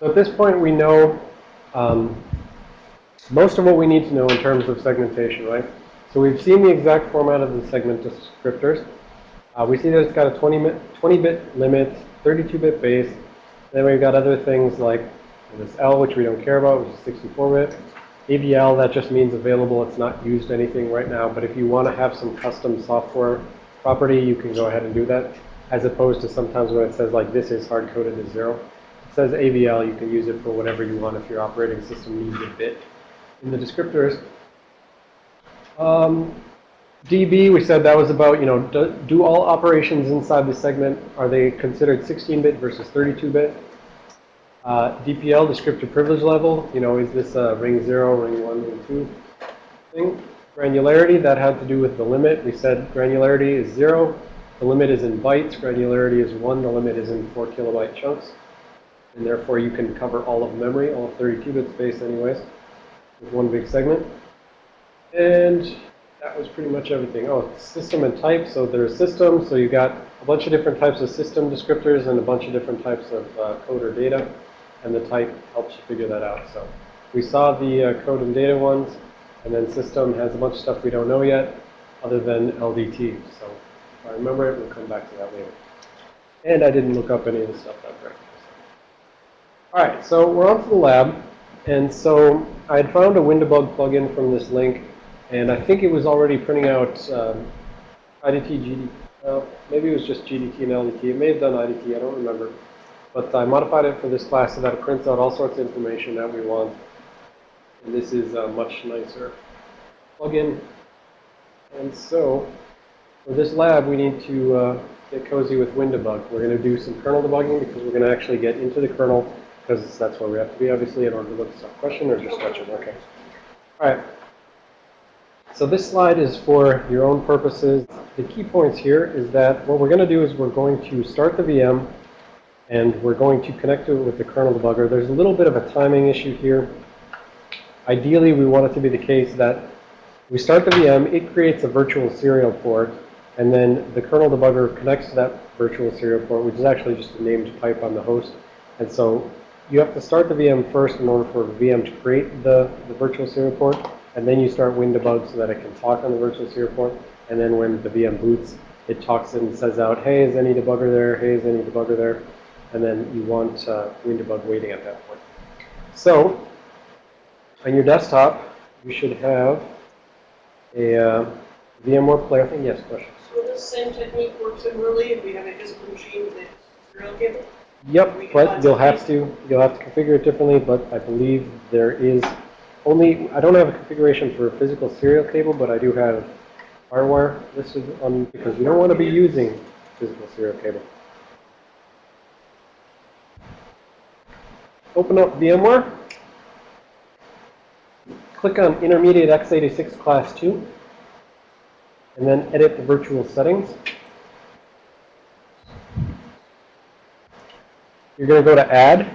So at this point, we know um, most of what we need to know in terms of segmentation, right? So we've seen the exact format of the segment descriptors. Uh, we see that it's got a 20-bit limit, 32-bit base. Then we've got other things like this L, which we don't care about, which is 64-bit. AVL, that just means available. It's not used anything right now. But if you want to have some custom software property, you can go ahead and do that. As opposed to sometimes when it says like this is hard-coded as zero. Says AVL, you can use it for whatever you want if your operating system needs a bit. In the descriptors, um, DB, we said that was about, you know, do, do all operations inside the segment, are they considered 16-bit versus 32-bit? Uh, DPL, descriptor privilege level, you know, is this a ring 0, ring 1, ring 2 thing? Granularity, that had to do with the limit. We said granularity is 0. The limit is in bytes. Granularity is 1. The limit is in 4 kilobyte chunks. And therefore, you can cover all of memory, all of 32-bit space anyways, with one big segment. And that was pretty much everything. Oh, system and type. So there's system. So you got a bunch of different types of system descriptors and a bunch of different types of uh, code or data. And the type helps you figure that out. So we saw the uh, code and data ones. And then system has a bunch of stuff we don't know yet other than LDT. So if I remember it, we'll come back to that later. And I didn't look up any of the stuff I've recognized. All right, so we're on to the lab. And so I had found a WinDbg plugin from this link. And I think it was already printing out um, IDT, GDT. Well, maybe it was just GDT and LDT. It may have done IDT. I don't remember. But I modified it for this class so that it prints out all sorts of information that we want. And this is a much nicer plugin. And so for this lab, we need to uh, get cozy with WinDbg. We're going to do some kernel debugging because we're going to actually get into the kernel because that's where we have to be, obviously, in order to look at some question or just question. Okay. All right. So this slide is for your own purposes. The key points here is that what we're going to do is we're going to start the VM and we're going to connect to it with the kernel debugger. There's a little bit of a timing issue here. Ideally, we want it to be the case that we start the VM, it creates a virtual serial port, and then the kernel debugger connects to that virtual serial port, which is actually just a named pipe on the host. And so you have to start the VM first in order for the VM to create the, the virtual serial port, and then you start WinDbg so that it can talk on the virtual serial port. And then when the VM boots, it talks and says out, hey, is any debugger there? Hey, is any debugger there? And then you want uh, WinDbg waiting at that point. So on your desktop, you should have a uh, VMware player. I think yes, question. So this same technique works in similarly if we have a physical machine with a serial cable? Yep, but you'll have to you'll have to configure it differently. But I believe there is only I don't have a configuration for a physical serial cable, but I do have FireWire listed on because we don't want to be using physical serial cable. Open up VMware. Click on Intermediate x86 Class 2. And then edit the virtual settings. You're going to go to Add.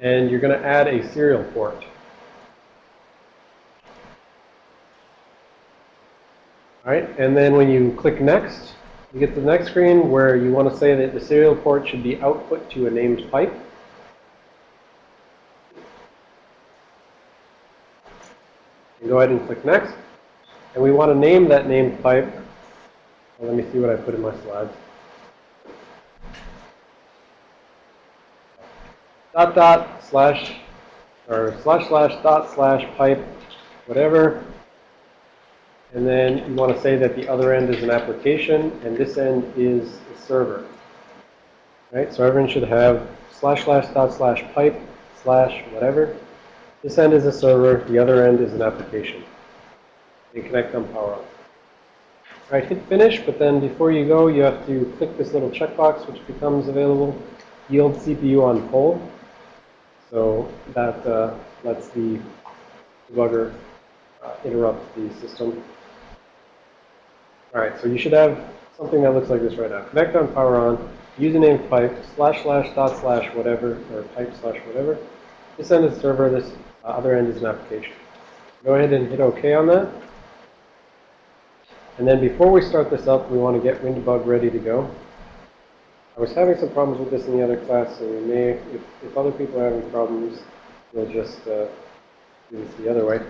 And you're going to add a serial port. All right, and then when you click Next, you get to the next screen where you want to say that the serial port should be output to a named pipe. And go ahead and click Next. And we want to name that named pipe. Well, let me see what I put in my slides. Dot dot slash or slash slash dot slash pipe, whatever. And then you want to say that the other end is an application and this end is a server. Right? So everyone should have slash slash dot slash pipe slash whatever. This end is a server, the other end is an application. And connect them power on. All right, hit finish, but then before you go, you have to click this little checkbox, which becomes available. Yield CPU on poll. So that uh, lets the debugger uh, interrupt the system. All right, so you should have something that looks like this right now. Connect on, power on, username pipe, slash slash dot slash whatever, or pipe slash whatever. This end is server, this uh, other end is an application. Go ahead and hit OK on that. And then before we start this up, we want to get WinDbg ready to go. Was having some problems with this in the other class, so we may, if, if other people are having problems, we'll just uh, do this the other way.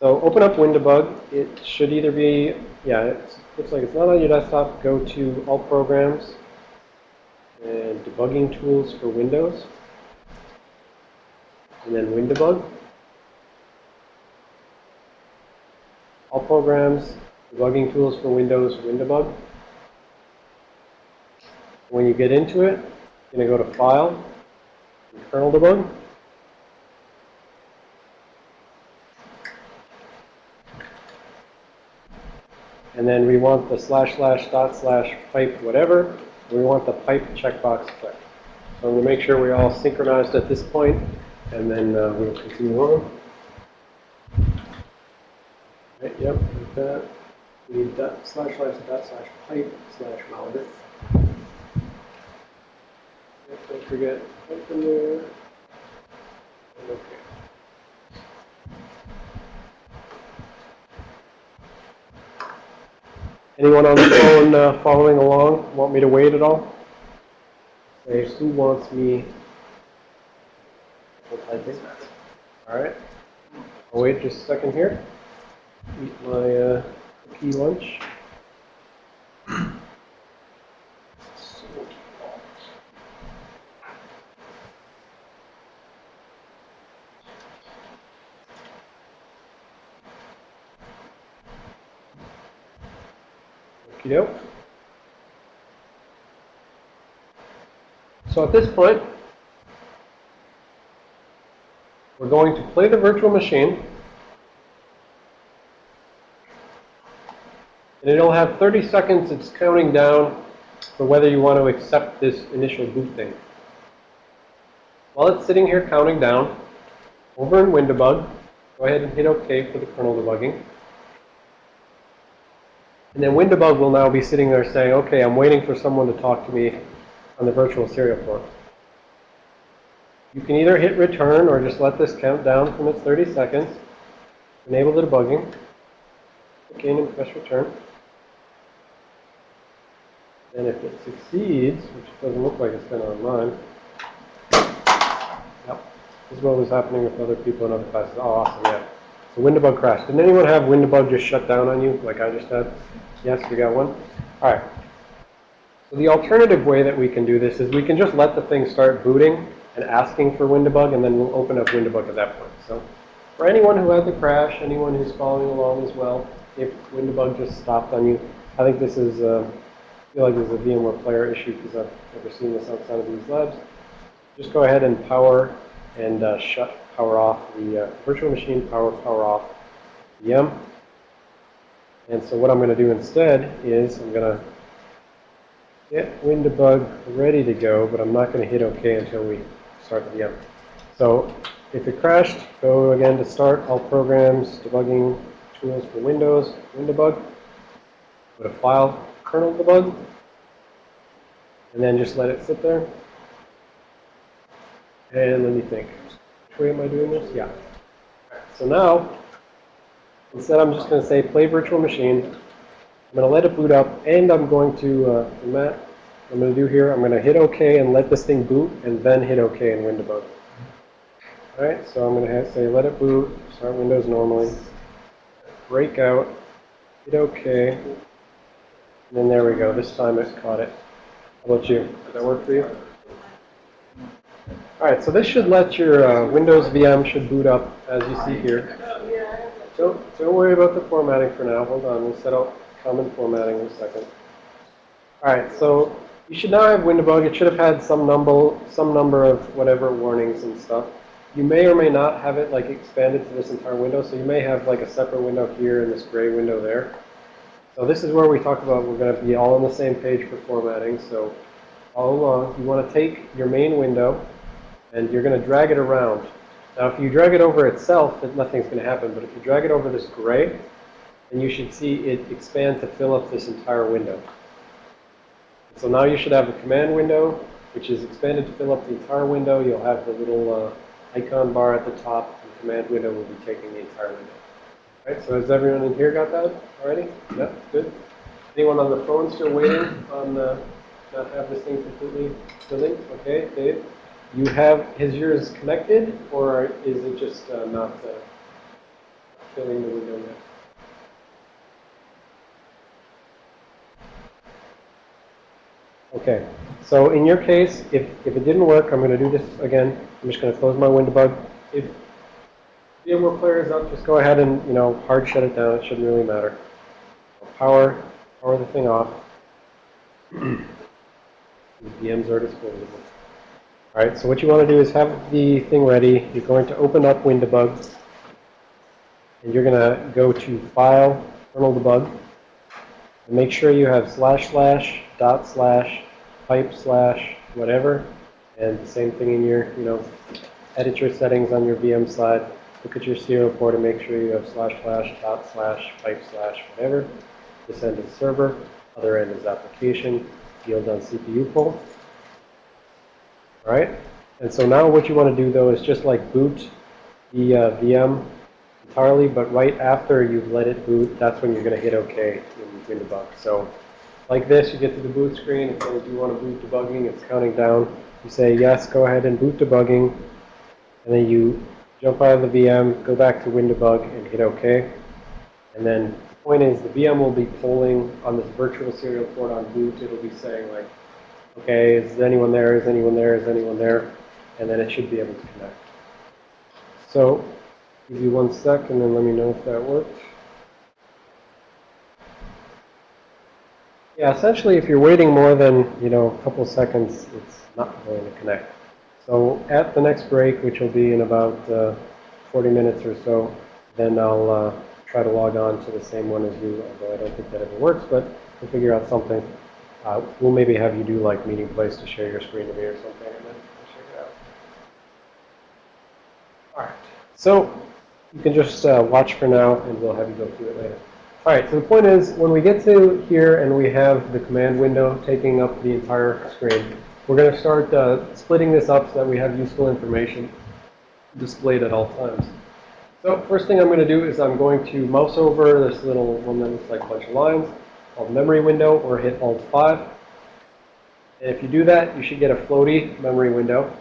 So open up Windowbug. It should either be, yeah, it looks like it's not on your desktop. Go to All Programs and Debugging Tools for Windows. And then Windowbug. All Programs, Debugging Tools for Windows, Windowbug. When you get into it, you're going to go to File, Kernel Debug. And then we want the slash slash dot slash pipe whatever. We want the pipe checkbox clicked. So I'm going to make sure we're all synchronized at this point, and then uh, we'll continue on. Right, yep, like that. We need dot slash slash dot slash pipe slash mount. Don't forget in there. Okay. Anyone on the phone uh, following along? Want me to wait at all? Say, who wants me? All right. I'll wait just a second here. Eat my uh, cookie lunch. Doke. So at this point, we're going to play the virtual machine. And it'll have 30 seconds, it's counting down for whether you want to accept this initial boot thing. While it's sitting here counting down, over in Windowbug, go ahead and hit OK for the kernel debugging. And then Windowbug will now be sitting there saying, okay, I'm waiting for someone to talk to me on the virtual serial port. You can either hit return or just let this count down from its 30 seconds. Enable the debugging. Click in and press return. And if it succeeds, which doesn't look like it's been on mine, yep, this is what was happening with other people in other classes. Oh, awesome, yeah. So Windowbug crashed. Didn't anyone have Windowbug just shut down on you, like I just had? Yes, we got one? All right. So the alternative way that we can do this is we can just let the thing start booting and asking for Windowbug, and then we'll open up Windowbug at that point. So for anyone who had the crash, anyone who's following along as well, if Windowbug just stopped on you, I think this is, uh, I feel like this is a VMware player issue because I've never seen this outside of these labs. Just go ahead and power and uh, shut power off the uh, virtual machine, power, power off VM. And so what I'm going to do instead is I'm going to get Windowbug ready to go, but I'm not going to hit OK until we start the VM. So if it crashed, go again to start, all programs, debugging tools for Windows, Windowbug. Go to File, Kernel Debug, and then just let it sit there. And let me think. Way am I doing this? Yeah. So now, instead I'm just going to say play virtual machine. I'm going to let it boot up, and I'm going to, uh, Matt, I'm going to do here, I'm going to hit OK and let this thing boot, and then hit OK in Windowbug. All right, so I'm going to say let it boot, start Windows normally, break out, hit OK, and then there we go. This time it caught it. How about you? Does that work for you? All right, so this should let your uh, Windows VM should boot up as you see here. Don't, don't worry about the formatting for now. Hold on, we'll set up common formatting in a second. All right, so you should now have Windowbug. It should have had some number, some number of whatever warnings and stuff. You may or may not have it like expanded to this entire window, so you may have like a separate window here and this gray window there. So this is where we talk about we're going to be all on the same page for formatting. So all along, you want to take your main window and you're going to drag it around. Now, if you drag it over itself, nothing's going to happen. But if you drag it over this gray, then you should see it expand to fill up this entire window. So now you should have a command window, which is expanded to fill up the entire window. You'll have the little uh, icon bar at the top. The command window will be taking the entire window. All right, so has everyone in here got that already? Yep, good. Anyone on the phone still waiting on uh, not have this thing completely filling. Okay, Dave, you have, is yours connected or is it just uh, not uh, filling the window yet? Okay, so in your case, if, if it didn't work, I'm going to do this again. I'm just going to close my window bug. If VMware Player is up, just go ahead and, you know, hard shut it down. It shouldn't really matter. Power, power the thing off. The VMs are disposable. All right, so what you want to do is have the thing ready. You're going to open up WinDebug. And you're going to go to File, Kernel Debug. And make sure you have slash slash, dot slash, pipe slash, whatever. And the same thing in your, you know, edit your settings on your VM side. Look at your serial port and make sure you have slash slash, dot slash, pipe slash, whatever. This end is server, other end is application, yield on CPU pull. All right? And so now what you want to do though is just like boot the uh, VM entirely, but right after you've let it boot, that's when you're going to hit OK in WinDebug. So like this, you get to the boot screen. Says you want to boot debugging. It's counting down. You say, yes, go ahead and boot debugging. And then you jump out of the VM, go back to WinDebug, and hit OK. And then the point is the VM will be polling on this virtual serial port on boot. It'll be saying like, okay, is anyone there? Is anyone there? Is anyone there? And then it should be able to connect. So give you one sec and then let me know if that worked. Yeah, essentially if you're waiting more than, you know, a couple seconds, it's not going to connect. So at the next break, which will be in about uh, 40 minutes or so, then I'll uh, try to log on to the same one as you, although I don't think that ever works, but we'll figure out something. Uh, we'll maybe have you do like meeting place to share your screen to me or something, and then check it out. All right. So you can just uh, watch for now, and we'll have you go through it later. All right, so the point is, when we get to here and we have the command window taking up the entire screen, we're going to start uh, splitting this up so that we have useful information displayed at all times. So first thing I'm going to do is I'm going to mouse over this little one that looks like a bunch of lines called memory window or hit Alt-5. And if you do that, you should get a floaty memory window.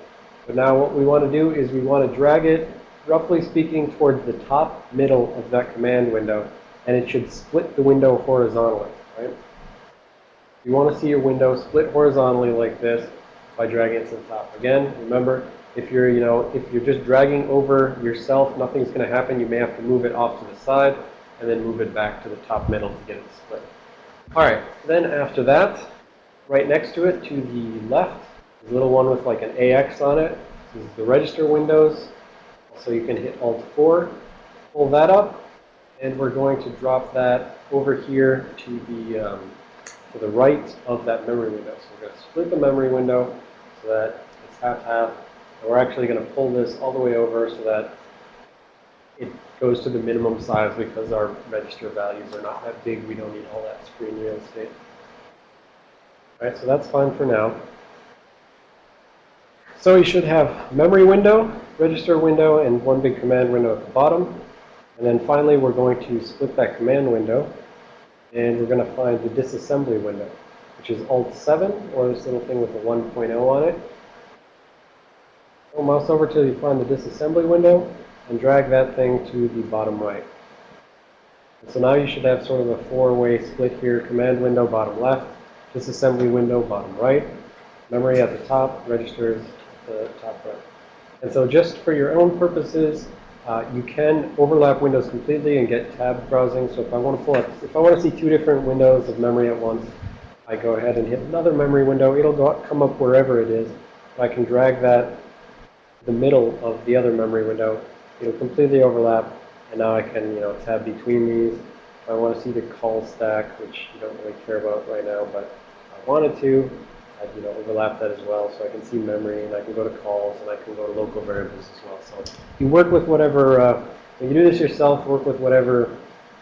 But now what we want to do is we want to drag it, roughly speaking, towards the top middle of that command window. And it should split the window horizontally, right? You want to see your window split horizontally like this by dragging it to the top. Again, remember, if you're, you know, if you're just dragging over yourself, nothing's going to happen. You may have to move it off to the side and then move it back to the top middle to get it split. All right, then after that, right next to it to the left, is a little one with like an AX on it. This is the register windows. So you can hit Alt-4, pull that up, and we're going to drop that over here to the um, to the right of that memory window. So we're going to split the memory window so that it's half-half. And we're actually going to pull this all the way over so that it goes to the minimum size because our register values are not that big. We don't need all that screen real estate. All right, so that's fine for now. So you should have memory window, register window, and one big command window at the bottom. And then finally, we're going to split that command window. And we're going to find the disassembly window, which is Alt-7, or this little thing with a 1.0 on it. Mouse over till you find the disassembly window, and drag that thing to the bottom right. So now you should have sort of a four-way split here, command window, bottom left, disassembly window, bottom right, memory at the top, registers at the top right. And so just for your own purposes, uh, you can overlap windows completely and get tab browsing. So if I want to pull up, if I want to see two different windows of memory at once, I go ahead and hit another memory window. It'll go, come up wherever it is. I can drag that the middle of the other memory window. It'll completely overlap, and now I can, you know, tab between these. If I want to see the call stack, which you don't really care about right now, but I wanted to, I'd, you know, overlap that as well, so I can see memory, and I can go to calls, and I can go to local variables as well. So you work with whatever, uh, when you do this yourself, work with whatever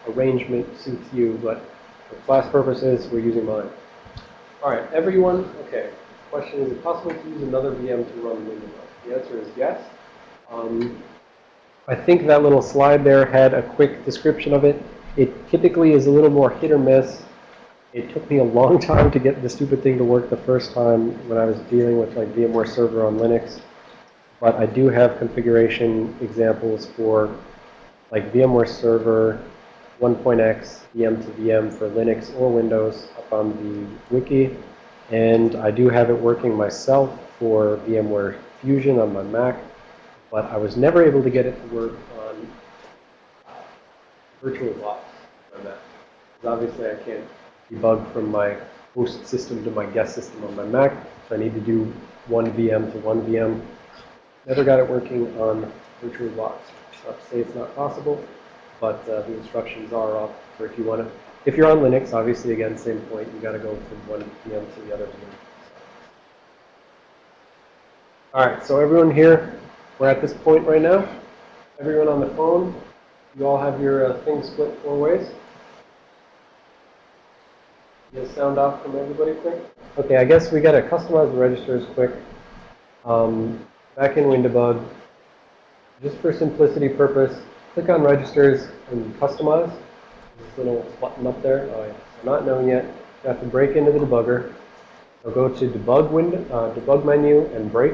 arrangement suits you, but for class purposes, we're using mine. All right, everyone, okay. Question, is it possible to use another VM to run Windows? The answer is yes. Um, I think that little slide there had a quick description of it. It typically is a little more hit or miss It took me a long time to get the stupid thing to work the first time when I was dealing with like VMware Server on Linux. But I do have configuration examples for like VMware Server 1.x VM to VM for Linux or Windows up on the wiki. And I do have it working myself for VMware Fusion on my Mac. But I was never able to get it to work on uh, VirtualBox on that. Because obviously I can't debug from my host system to my guest system on my Mac. So I need to do one VM to one VM. Never got it working on VirtualBox. It's not to say it's not possible, but uh, the instructions are up for if you want to. If you're on Linux, obviously, again, same point. You got to go from one VM to the other VM. All right, so everyone here, we're at this point right now. Everyone on the phone, you all have your uh, thing split four ways. A sound off from everybody quick. Okay, I guess we got to customize the registers quick. Um, back in WinDbg, just for simplicity purpose, click on registers and customize. This little button up there. Oh, it's not known yet. You have to break into the debugger. So go to debug window, uh, debug menu and break.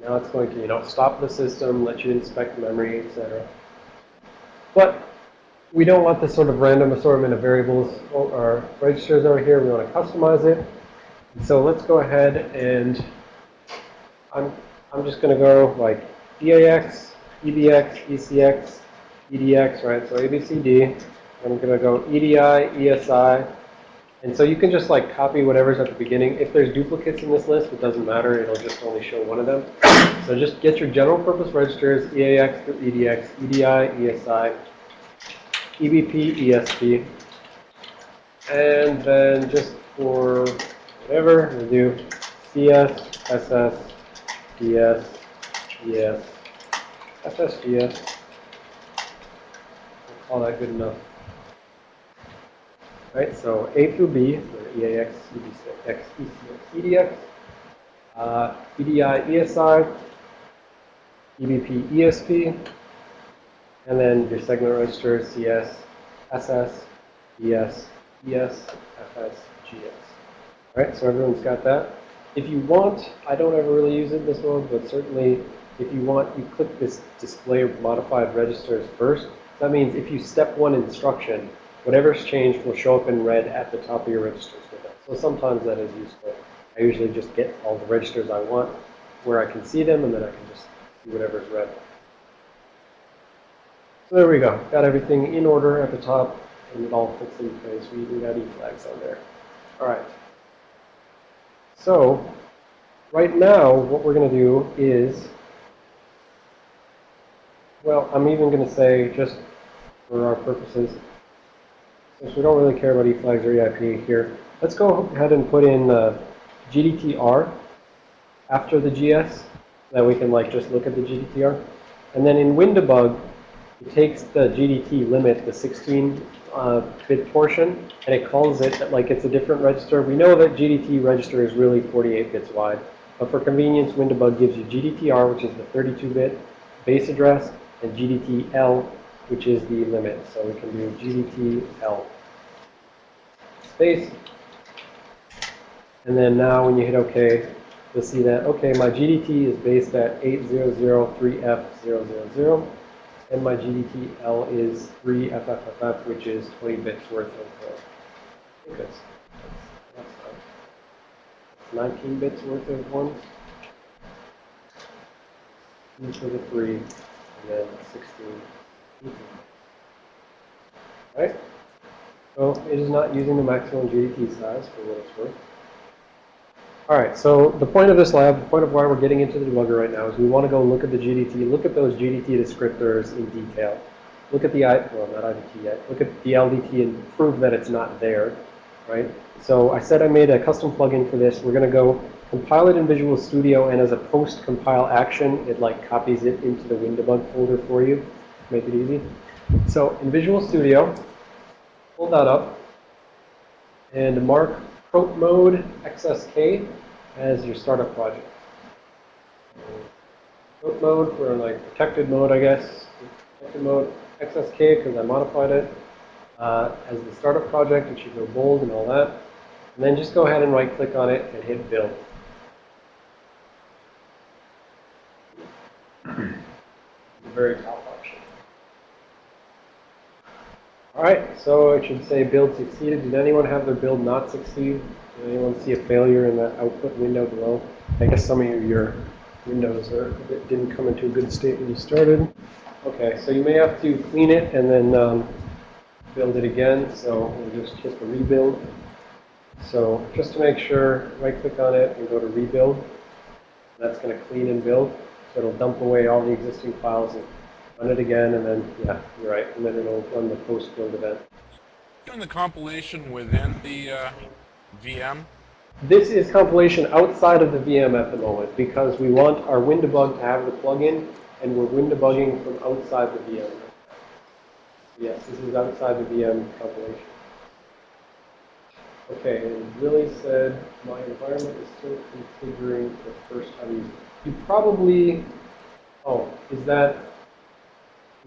Now it's going to, you know, stop the system, let you inspect memory, etc. But we don't want this sort of random assortment of variables oh, or registers over here. We want to customize it. So let's go ahead and I'm, I'm just going to go like EAX, EBX, ECX, EDX, right? So ABCD. I'm going to go EDI, ESI. And so you can just like copy whatever's at the beginning. If there's duplicates in this list, it doesn't matter. It'll just only show one of them. So just get your general purpose registers, EAX EDX, EDI, ESI, EBP, ESP. And then just for whatever, we'll do CS, SS, DS, ES, SS, DS. We'll call that good enough. Right, so A through B, so EAX, EDX, ECX, EDX, uh, EDI, ESI, EBP, ESP, and then your segment registers, CS, SS, ES, ES, FS, GS. All right, so everyone's got that. If you want, I don't ever really use it this mode, but certainly if you want, you click this display modified registers first. That means if you step one instruction, whatever's changed will show up in red at the top of your registers. So sometimes that is useful. I usually just get all the registers I want where I can see them, and then I can just see whatever's red. So there we go. Got everything in order at the top, and it all fits in place. We even got E flags on there. All right. So right now, what we're going to do is, well, I'm even going to say, just for our purposes, since we don't really care about eFlags or EIP here, let's go ahead and put in uh, GDTR after the GS, that we can like just look at the GDTR. And then in WinDbg, it takes the GDT limit, the 16 uh, bit portion, and it calls it like it's a different register. We know that GDT register is really 48 bits wide, but for convenience, WinDbg gives you GDTR, which is the 32 bit base address, and GDTL, which is the limit. So we can do GDTL space. And then now when you hit OK, you'll see that, okay, my GDT is based at 8003F000, and my GDTL is 3FFFF, which is 20 bits worth of, uh, I that's, that's, that's 19 bits worth of ones. Two for the three, and then 16. Right? So it is not using the maximum GDT size for what it's worth. All right, so the point of this lab, the point of why we're getting into the debugger right now is we want to go look at the GDT, look at those GDT descriptors in detail. Look at the, I, well, not IDT yet, look at the LDT and prove that it's not there, right? So I said I made a custom plugin for this. We're going to go compile it in Visual Studio, and as a post-compile action, it like copies it into the WinDbg folder for you, make it easy. So in Visual Studio, pull that up, and mark prot mode XSK as your startup project. Prot mode, we're like protected mode, I guess. Protected mode XSK because I modified it. uh, as the startup project. It should go bold and all that. And then just go ahead and right click on it and hit build. Very top All right, so it should say build succeeded. Did anyone have their build not succeed? Did anyone see a failure in that output window below? I guess some of your windows are, didn't come into a good state when you started. Okay, so you may have to clean it and then um, build it again. So we'll just hit the rebuild. So just to make sure, right click on it and go to rebuild. That's going to clean and build. So it'll dump away all the existing files and run it again and then, yeah, you're right. And then it'll run the post build event. Doing the compilation within the uh, VM. This is compilation outside of the VM at the moment because we want our WinDebug to have the plugin and we're WinDebugging from outside the VM. Yes, this is outside the VM compilation. Okay, and really said my environment is still configuring the first time you, you probably, oh, is that,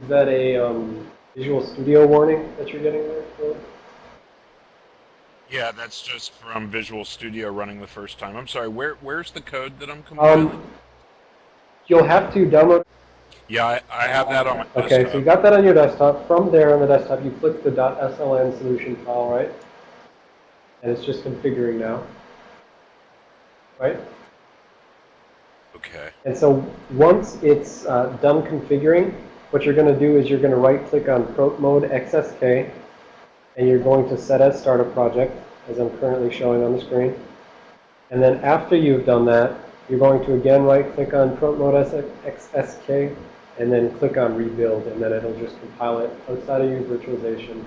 is that a um, Visual Studio warning that you're getting there, Phil? Yeah, that's just from Visual Studio running the first time. I'm sorry, where where's the code that I'm compiling? Um, you'll have to download yeah, I, I have that on my Okay, so you got that on your desktop. From there on the desktop, you click the .sln solution file, right? And it's just configuring now. Right? Okay. And so once it's uh, done configuring, what you're going to do is you're going to right click on Prot Mode XSK and you're going to set as start a project as I'm currently showing on the screen. And then after you've done that, you're going to again right click on Prot Mode XSK and then click on rebuild and then it'll just compile it outside of your virtualization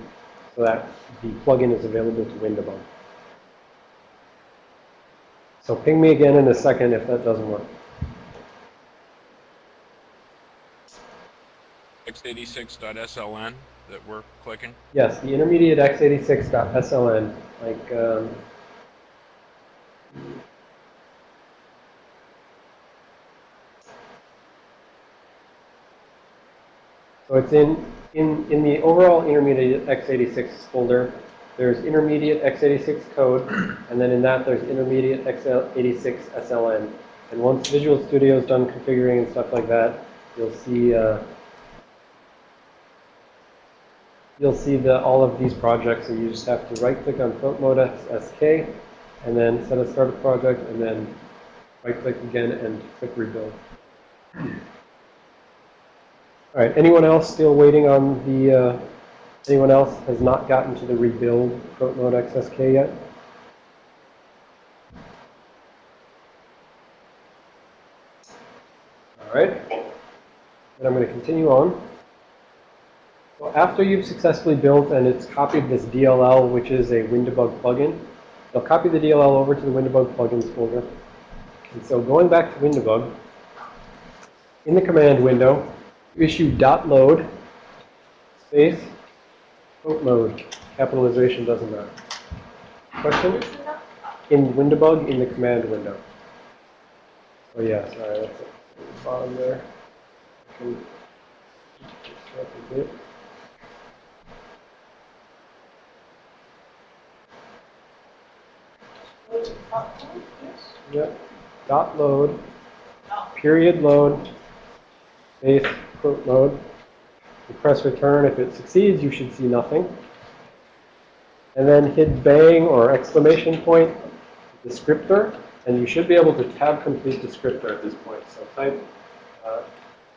so that the plugin is available to WinDebug. So ping me again in a second if that doesn't work. x86.sln that we're clicking. Yes, the intermediate x86.sln, like, um, so it's in, in, in the overall intermediate x86 folder, there's intermediate x86 code, and then in that there's intermediate x86 SLN. And once Visual Studio is done configuring and stuff like that, you'll see, uh, you'll see that all of these projects, and you just have to right-click on Front Mode SK, and then set a start a project, and then right-click again and click rebuild. All right, anyone else still waiting on the, uh, anyone else has not gotten to the rebuild Front Mode XSK yet? All right, and I'm going to continue on. So after you've successfully built and it's copied this DLL, which is a WinDebug plugin, you'll copy the DLL over to the WinDebug plugins folder. And so going back to WinDebug, in the command window, issue dot load space quote mode. Capitalization doesn't matter. Question? In WinDebug in the command window. Oh yeah, sorry, that's at the bottom there. I can extract a bit. What's it, popcorn? Yes. Yep. Dot load, period load, space, quote load. You press return. If it succeeds, you should see nothing. And then hit bang or exclamation point descriptor, and you should be able to tab complete descriptor at this point. So type uh,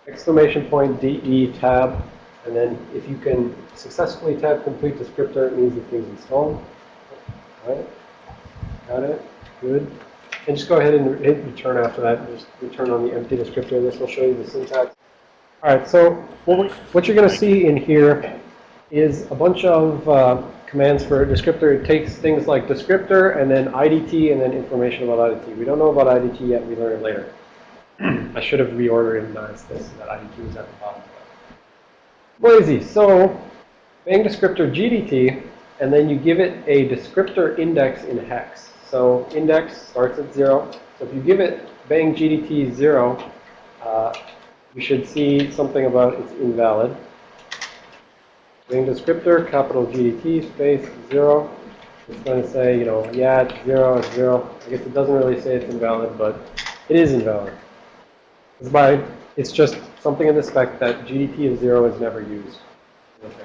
exclamation point DE tab, and then if you can successfully tab complete descriptor, it means the thing's installed. All right. Got it? Good. And just go ahead and hit return after that. Just return on the empty descriptor. This will show you the syntax. All right, so what, you're going to see in here is a bunch of uh, commands for a descriptor. It takes things like descriptor and then IDT and then information about IDT. We don't know about IDT yet. We learn it later. I should have reorganized this so that IDT was at the bottom. Easy. So bang descriptor GDT, and then you give it a descriptor index in hex. So index starts at 0. So if you give it bang GDT 0, uh, you should see something about it's invalid. Bang descriptor, capital GDT, space, zero. It's going to say, you know, yeah, it's zero, it's zero. I guess it doesn't really say it's invalid, but it is invalid. It's by, it's just something in the spec that GDT of zero is never used.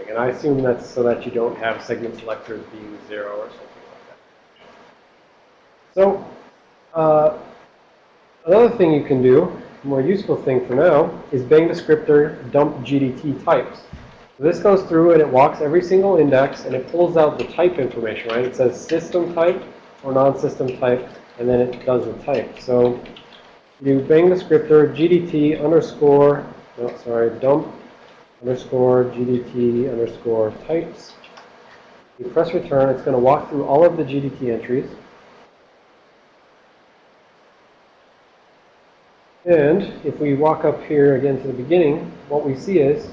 And I assume that's so that you don't have segment selectors being zero or something. So, uh, another thing you can do, more useful thing for now, is bang descriptor dump GDT types. So this goes through and it walks every single index and it pulls out the type information, right? It says system type or non-system type, and then it does the type. So you bang descriptor GDT underscore, no, sorry, dump underscore GDT underscore types. You press return, it's going to walk through all of the GDT entries. And if we walk up here again to the beginning, what we see is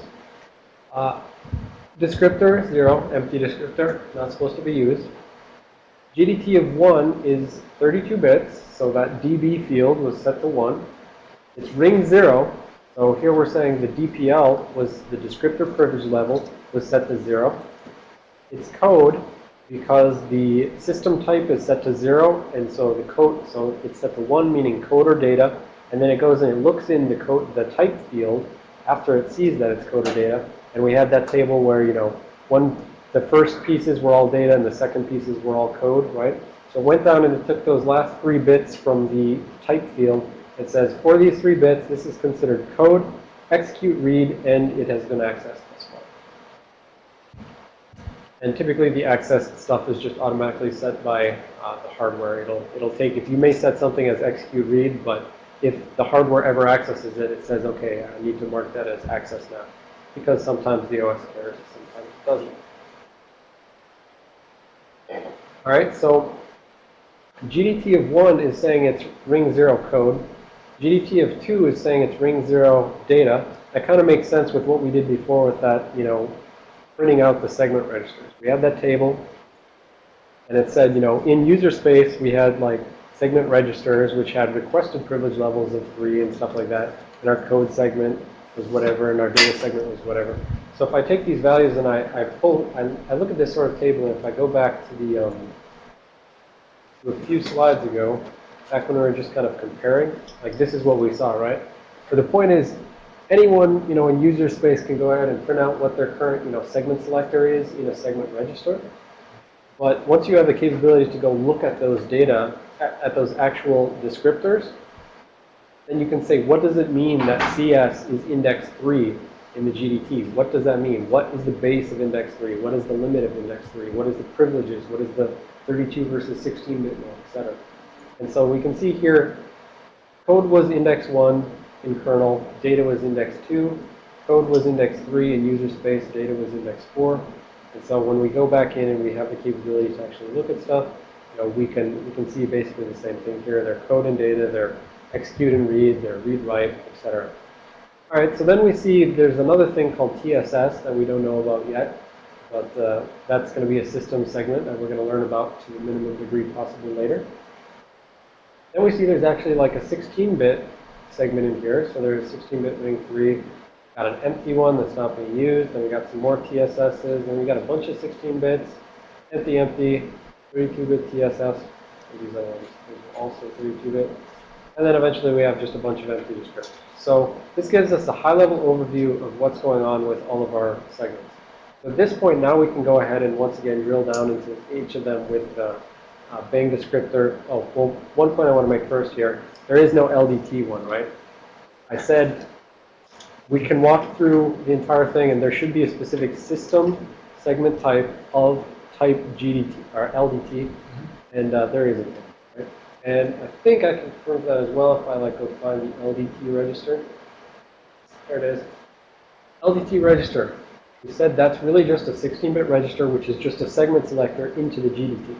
uh, descriptor 0, empty descriptor, not supposed to be used. GDT of 1 is 32 bits, so that DB field was set to 1. It's ring 0, so here we're saying the DPL was the descriptor privilege level was set to 0. It's code because the system type is set to 0, and so the code, so it's set to 1, meaning code or data, and then it goes and it looks in the code, the type field after it sees that it's coded data, and we had that table where, you know, one, the first pieces were all data and the second pieces were all code, right? So it went down and it took those last three bits from the type field. It says, for these three bits, this is considered code, execute read, and it has been accessed this. And typically the access stuff is just automatically set by uh, the hardware. It'll, it'll take, if you may set something as execute read, but if the hardware ever accesses it, it says, okay, I need to mark that as access now because sometimes the OS cares, sometimes it doesn't. All right, so GDT of 1 is saying it's ring 0 code. GDT of 2 is saying it's ring 0 data. That kind of makes sense with what we did before with that, you know, printing out the segment registers. We had that table, and it said, you know, in user space, we had like segment registers, which had requested privilege levels of 3 and stuff like that. And our code segment, was whatever, and our data segment was whatever. So if I take these values and I, I pull, I, I look at this sort of table, and if I go back to the, um, to a few slides ago, back when we were just kind of comparing, like this is what we saw, right? So the point is, anyone, you know, in user space can go ahead and print out what their current, you know, segment selector is in a segment register. But once you have the capability to go look at those data, at, those actual descriptors, then you can say, what does it mean that CS is index 3 in the GDT? What does that mean? What is the base of index 3? What is the limit of index 3? What is the privileges? What is the 32 versus 16 bit mode, et cetera? And so we can see here, code was index 1 in kernel, data was index 2, code was index 3 in user space, data was index 4. And so when we go back in and we have the capability to actually look at stuff, know, we can we can see basically the same thing here. Their code and data, their execute and read, their read write, etc. All right, so then we see there's another thing called TSS that we don't know about yet, but uh, that's going to be a system segment that we're going to learn about to a minimum degree possibly later. Then we see there's actually like a 16-bit segment in here. So there's 16-bit ring 3, got an empty one that's not being used, then we got some more TSSs, Then we got a bunch of 16 bits, empty, empty, 32-bit TSS. These are also 32-bit. And then eventually we have just a bunch of empty descriptors. So this gives us a high-level overview of what's going on with all of our segments. So at this point, now we can go ahead and once again drill down into each of them with the uh, Bang descriptor. Oh, well, one point I want to make first here. There is no LDT one, right? I said we can walk through the entire thing, and there should be a specific system segment type of type GDT, or LDT, and uh, there isn't one. And I think I can prove that as well if I like go find the LDT register. There it is. LDT register. We said that's really just a 16-bit register, which is just a segment selector into the GDT.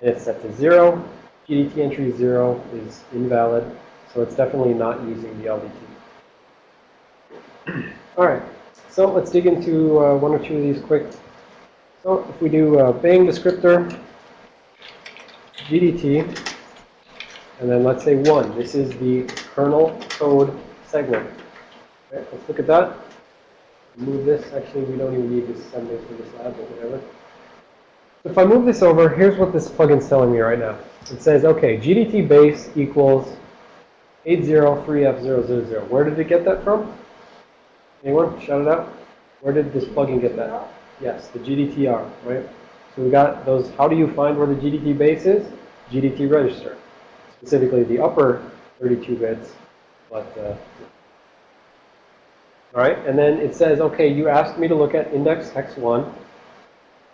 And it's set to 0. GDT entry 0 is invalid, so it's definitely not using the LDT. All right, so let's dig into uh, one or two of these quick. So if we do uh, Bang descriptor, GDT, and then let's say 1. This is the kernel code segment. Okay, let's look at that. Move this, actually, we don't even need this assembly for this lab, but whatever. If I move this over, here's what this plugin's telling me right now. It says, okay, GDT base equals 803F000. Where did it get that from? Anyone? Shout it out. Where did this plugin get that? Yes, the GDTR, right? So we got those, how do you find where the GDT base is? GDT register. Specifically the upper 32 bits, but, uh, all right, and then it says, okay, you asked me to look at index x1,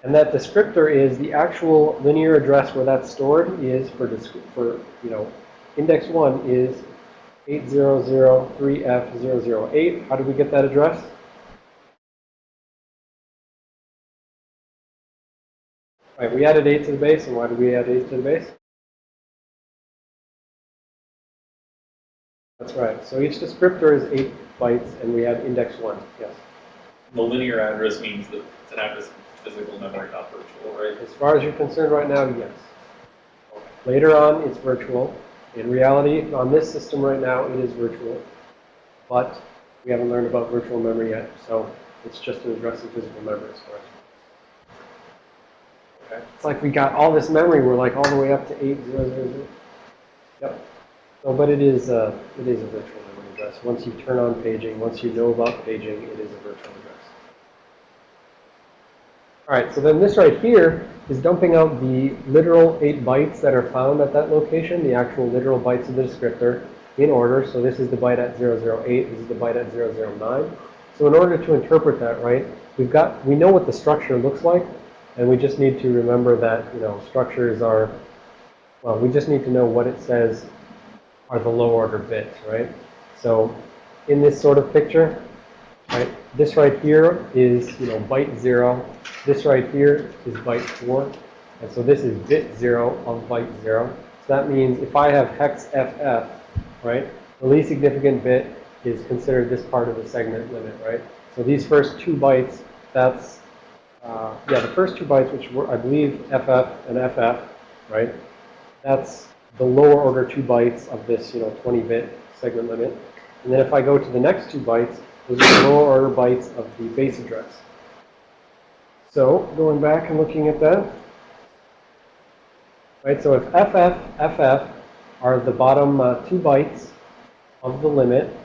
and that descriptor is the actual linear address where that's stored is for, for you know, index 1 is 8003F008. How did we get that address? We added 8 to the base, and why did we add 8 to the base? That's right. So each descriptor is 8 bytes, and we have index 1. Yes. The linear address means that it's an address in physical memory, not virtual, right? As far as you're concerned right now, yes. Later on, it's virtual. In reality, on this system right now, it is virtual. But we haven't learned about virtual memory yet, so it's just an address in physical memory as far as. Okay. It's like we got all this memory, we're like all the way up to 8000. Yep. So, but it is, uh, it is a virtual memory address. Once you turn on paging, once you know about paging, it is a virtual address. All right, so then this right here is dumping out the literal 8 bytes that are found at that location, the actual literal bytes of the descriptor in order. So this is the byte at 008, this is the byte at 009. So in order to interpret that, right, we've got, we know what the structure looks like, and we just need to remember that, you know, structures are, well, we just need to know what it says are the low order bits, right? So in this sort of picture, right, this right here is, you know, byte 0. This right here is byte 4. And so this is bit 0 of byte 0. So that means if I have hex FF, right, the least significant bit is considered this part of the segment limit, right? So these first two bytes, that's, uh, yeah, the first two bytes, which were, I believe, FF and FF, right? That's the lower order two bytes of this, you know, 20-bit segment limit. And then if I go to the next two bytes, those are the lower order bytes of the base address. So going back and looking at that, right? So if FF, FF are the bottom uh, two bytes of the limit,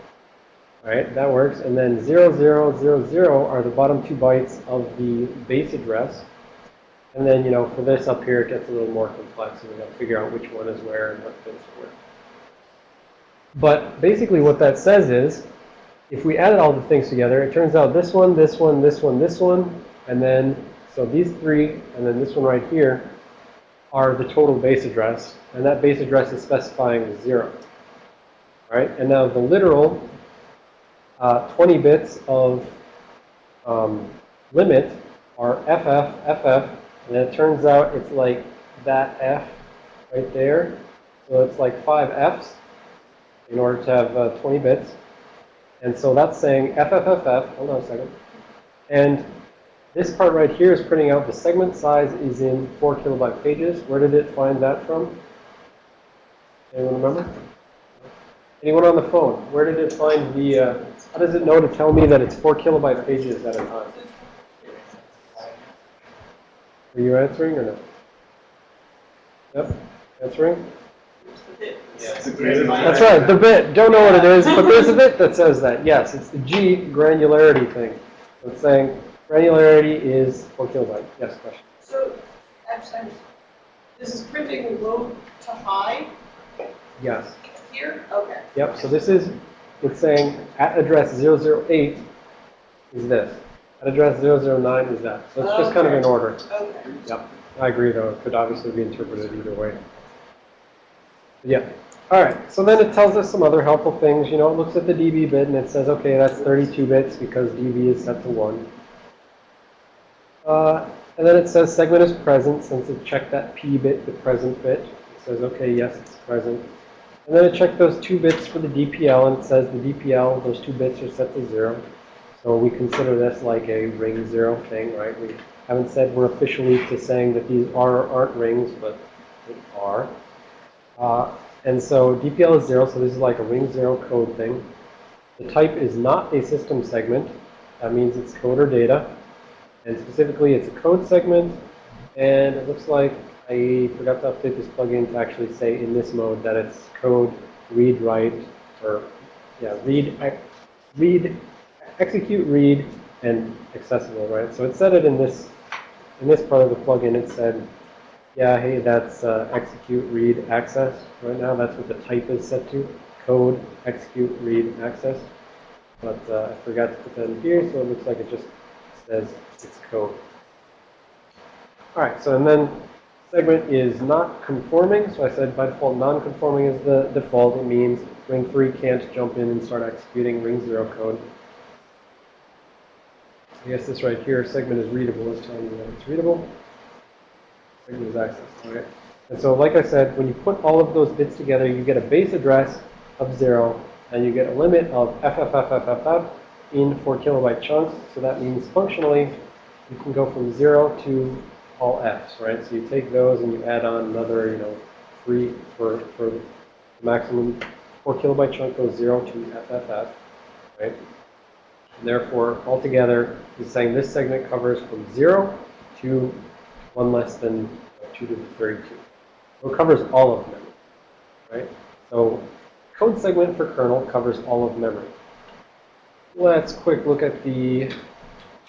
right? That works. And then 0000 are the bottom two bytes of the base address. And then, you know, for this up here, it gets a little more complex, and we got to figure out which one is where and what fits where. But basically what that says is, if we added all the things together, it turns out this one, this one, this one, this one, and then, so these three, and then this one right here, are the total base address. And that base address is specifying zero. Right? And now the literal uh, 20 bits of um, limit are FF, FF, and it turns out it's like that F right there. So it's like five Fs in order to have uh, 20 bits. And so that's saying FFFF, hold on a second. And this part right here is printing out the segment size is in 4 kilobyte pages. Where did it find that from? Anyone remember? Anyone on the phone? Where did it find the, uh, how does it know to tell me that it's 4 kilobyte pages at a time? Are you answering or no? Yep, answering? It's. Yeah, it's a It's great- my- That's right, the bit. Don't know what it is, but there's a bit that says that. Yes, it's the G granularity thing. So it's saying granularity is 4 kilobyte. Yes, question. So, actually, this is printing low to high Yes. here? Okay. Yep, so this is, it's saying at address 008 is this. At address 009 is that. So it's just kind of in order. Okay. Yep, I agree though, it could obviously be interpreted either way. Yeah, all right, so then it tells us some other helpful things, you know, it looks at the dB bit and it says, okay, that's 32 bits because dB is set to 1. Uh, and then it says segment is present since it checked that P bit, the present bit. It says, okay, yes, it's present. And then it checked those two bits for the DPL and it says the DPL, those two bits are set to 0. So we consider this like a ring zero thing, right? We haven't said we're officially to saying that these are aren't rings, but they are. Uh, and so DPL is zero, so this is like a ring zero code thing. The type is not a system segment. that means it's code or data. And specifically, it's a code segment. And it looks like I forgot to update this plugin to actually say in this mode that it's code, read, write, or yeah, read, read, execute, read, and accessible, right? So it said it in this in this part of the plugin. It said, yeah, hey, that's uh, execute, read, access. Right now, that's what the type is set to: code, execute, read, access. But uh, I forgot to put that in here, so it looks like it just says it's code. All right, so and then segment is not conforming. So I said by default non-conforming is the default. It means ring 3 can't jump in and start executing ring 0 code. I guess this right here, segment is readable, is telling you that it's readable. Segment is access, okay? And so like I said, when you put all of those bits together, you get a base address of 0, and you get a limit of FFFFFF in 4 kilobyte chunks. So that means functionally, you can go from 0 to all Fs, right? So you take those and you add on another, you know, three for, for the maximum 4 kilobyte chunk goes 0 to FFF, right? And therefore, altogether, it's saying this segment covers from 0 to 1 less than 2 to the 32. So it covers all of memory, right? So code segment for kernel covers all of memory. Let's quick look at the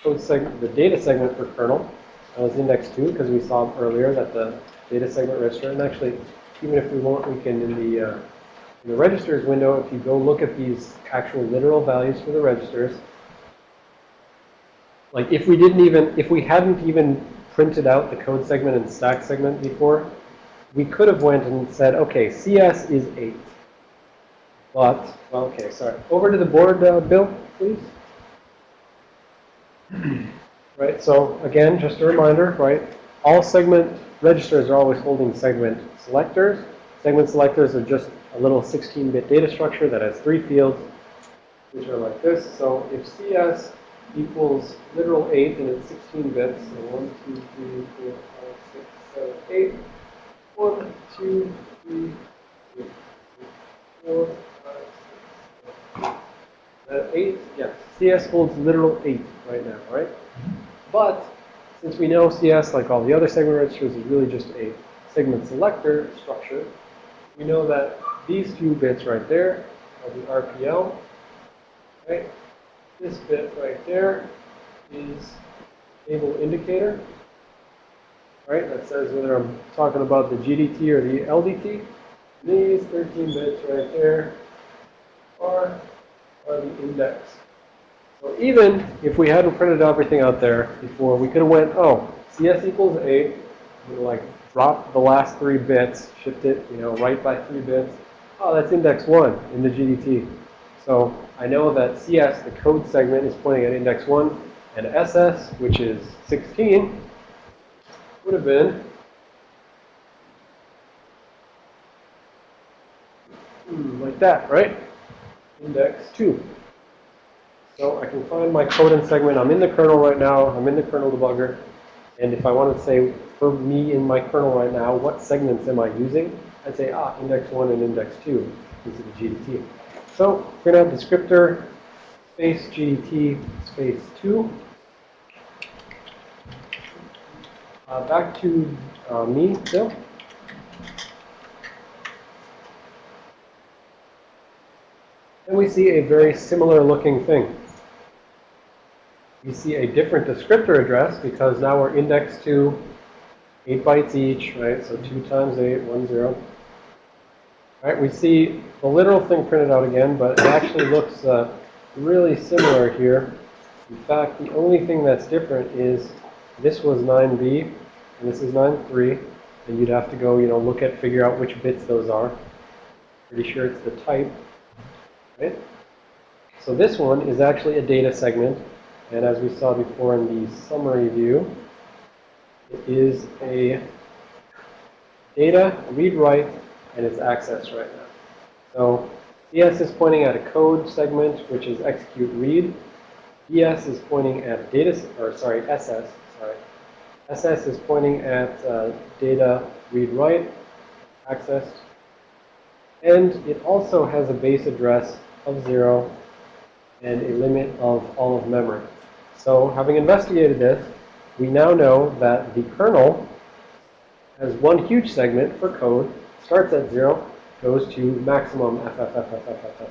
code segment, the data segment for kernel. Was index 2 because we saw earlier that the data segment register, and actually, even if we want, we can in the, uh, in the registers window, if you go look at these actual literal values for the registers, like if we didn't even, if we hadn't even printed out the code segment and stack segment before, we could have went and said, okay, CS is 8. But, well, okay, sorry. Over to the board, uh, Bill, please. Right, so again, just a reminder, right? All segment registers are always holding segment selectors. Segment selectors are just a little 16-bit data structure that has three fields, which are like this. So if CS equals literal 8, and it's 16 bits, so 1, 2, 3, 4, 5, 6, 7, 8. 1, 2, 3, 4, 5, 6, 7, 8. Yeah, CS holds literal 8 right now, right? But since we know CS, like all the other segment registers, is really just a segment selector structure, we know that these few bits right there are the RPL, right? This bit right there is table indicator, right? That says whether I'm talking about the GDT or the LDT. These 13 bits right there are, are the index. So even if we hadn't printed everything out there before, we could have went, oh, CS equals 8, we like drop the last three bits, shift it, you know, right by three bits. Oh, that's index 1 in the GDT. So I know that CS, the code segment, is pointing at index 1, and SS, which is 16, would have been hmm, like that, right? Index 2. So I can find my code and segment. I'm in the kernel right now. I'm in the kernel debugger. And if I wanted to say, for me in my kernel right now, what segments am I using? I'd say, ah, index 1 and index 2. These are the GDT. So we're going to have descriptor space GDT space 2. Uh, back to uh, me, Bill. And we see a very similar looking thing. We see a different descriptor address because now we're indexed to 8 bytes each, right? So 2 times 8, 1, 0. Right, we see the literal thing printed out again, but it actually looks uh, really similar here. In fact, the only thing that's different is this was 9b, and this is 9.3, and you'd have to go, you know, look at, figure out which bits those are. Pretty sure it's the type, right? So this one is actually a data segment, and as we saw before in the summary view, it is a data read-write and it's access right now. So CS is pointing at a code segment, which is execute read. ES is pointing at data, or sorry, SS, sorry. SS is pointing at uh, data read write, access. And it also has a base address of zero and a limit of all of memory. So having investigated this, we now know that the kernel has one huge segment for code, starts at 0, goes to maximum FFFFFFF.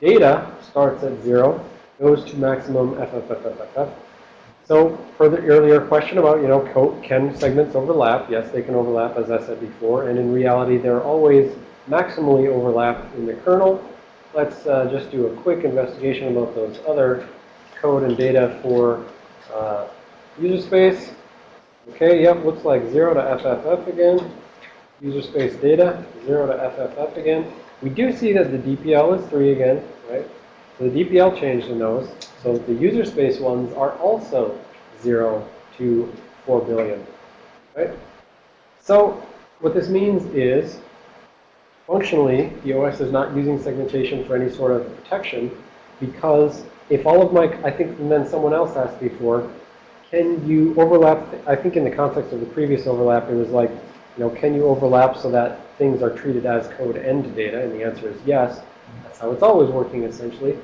Data starts at 0, goes to maximum FFFFFF. So for the earlier question about, you know, can segments overlap? Yes, they can overlap, as I said before. And in reality, they're always maximally overlapped in the kernel. Let's uh, just do a quick investigation about those other code and data for uh, user space. Okay, yep, looks like 0 to FFF again. User space data, 0 to FFF again. We do see that the DPL is 3 again, right? So the DPL changed in those. So the user space ones are also 0 to 4 billion, right? So what this means is, functionally, the OS is not using segmentation for any sort of protection because if all of my, I think, and then someone else asked before, can you overlap, I think in the context of the previous overlap, it was like, you know, can you overlap so that things are treated as code and data? And the answer is yes. That's how it's always working, essentially.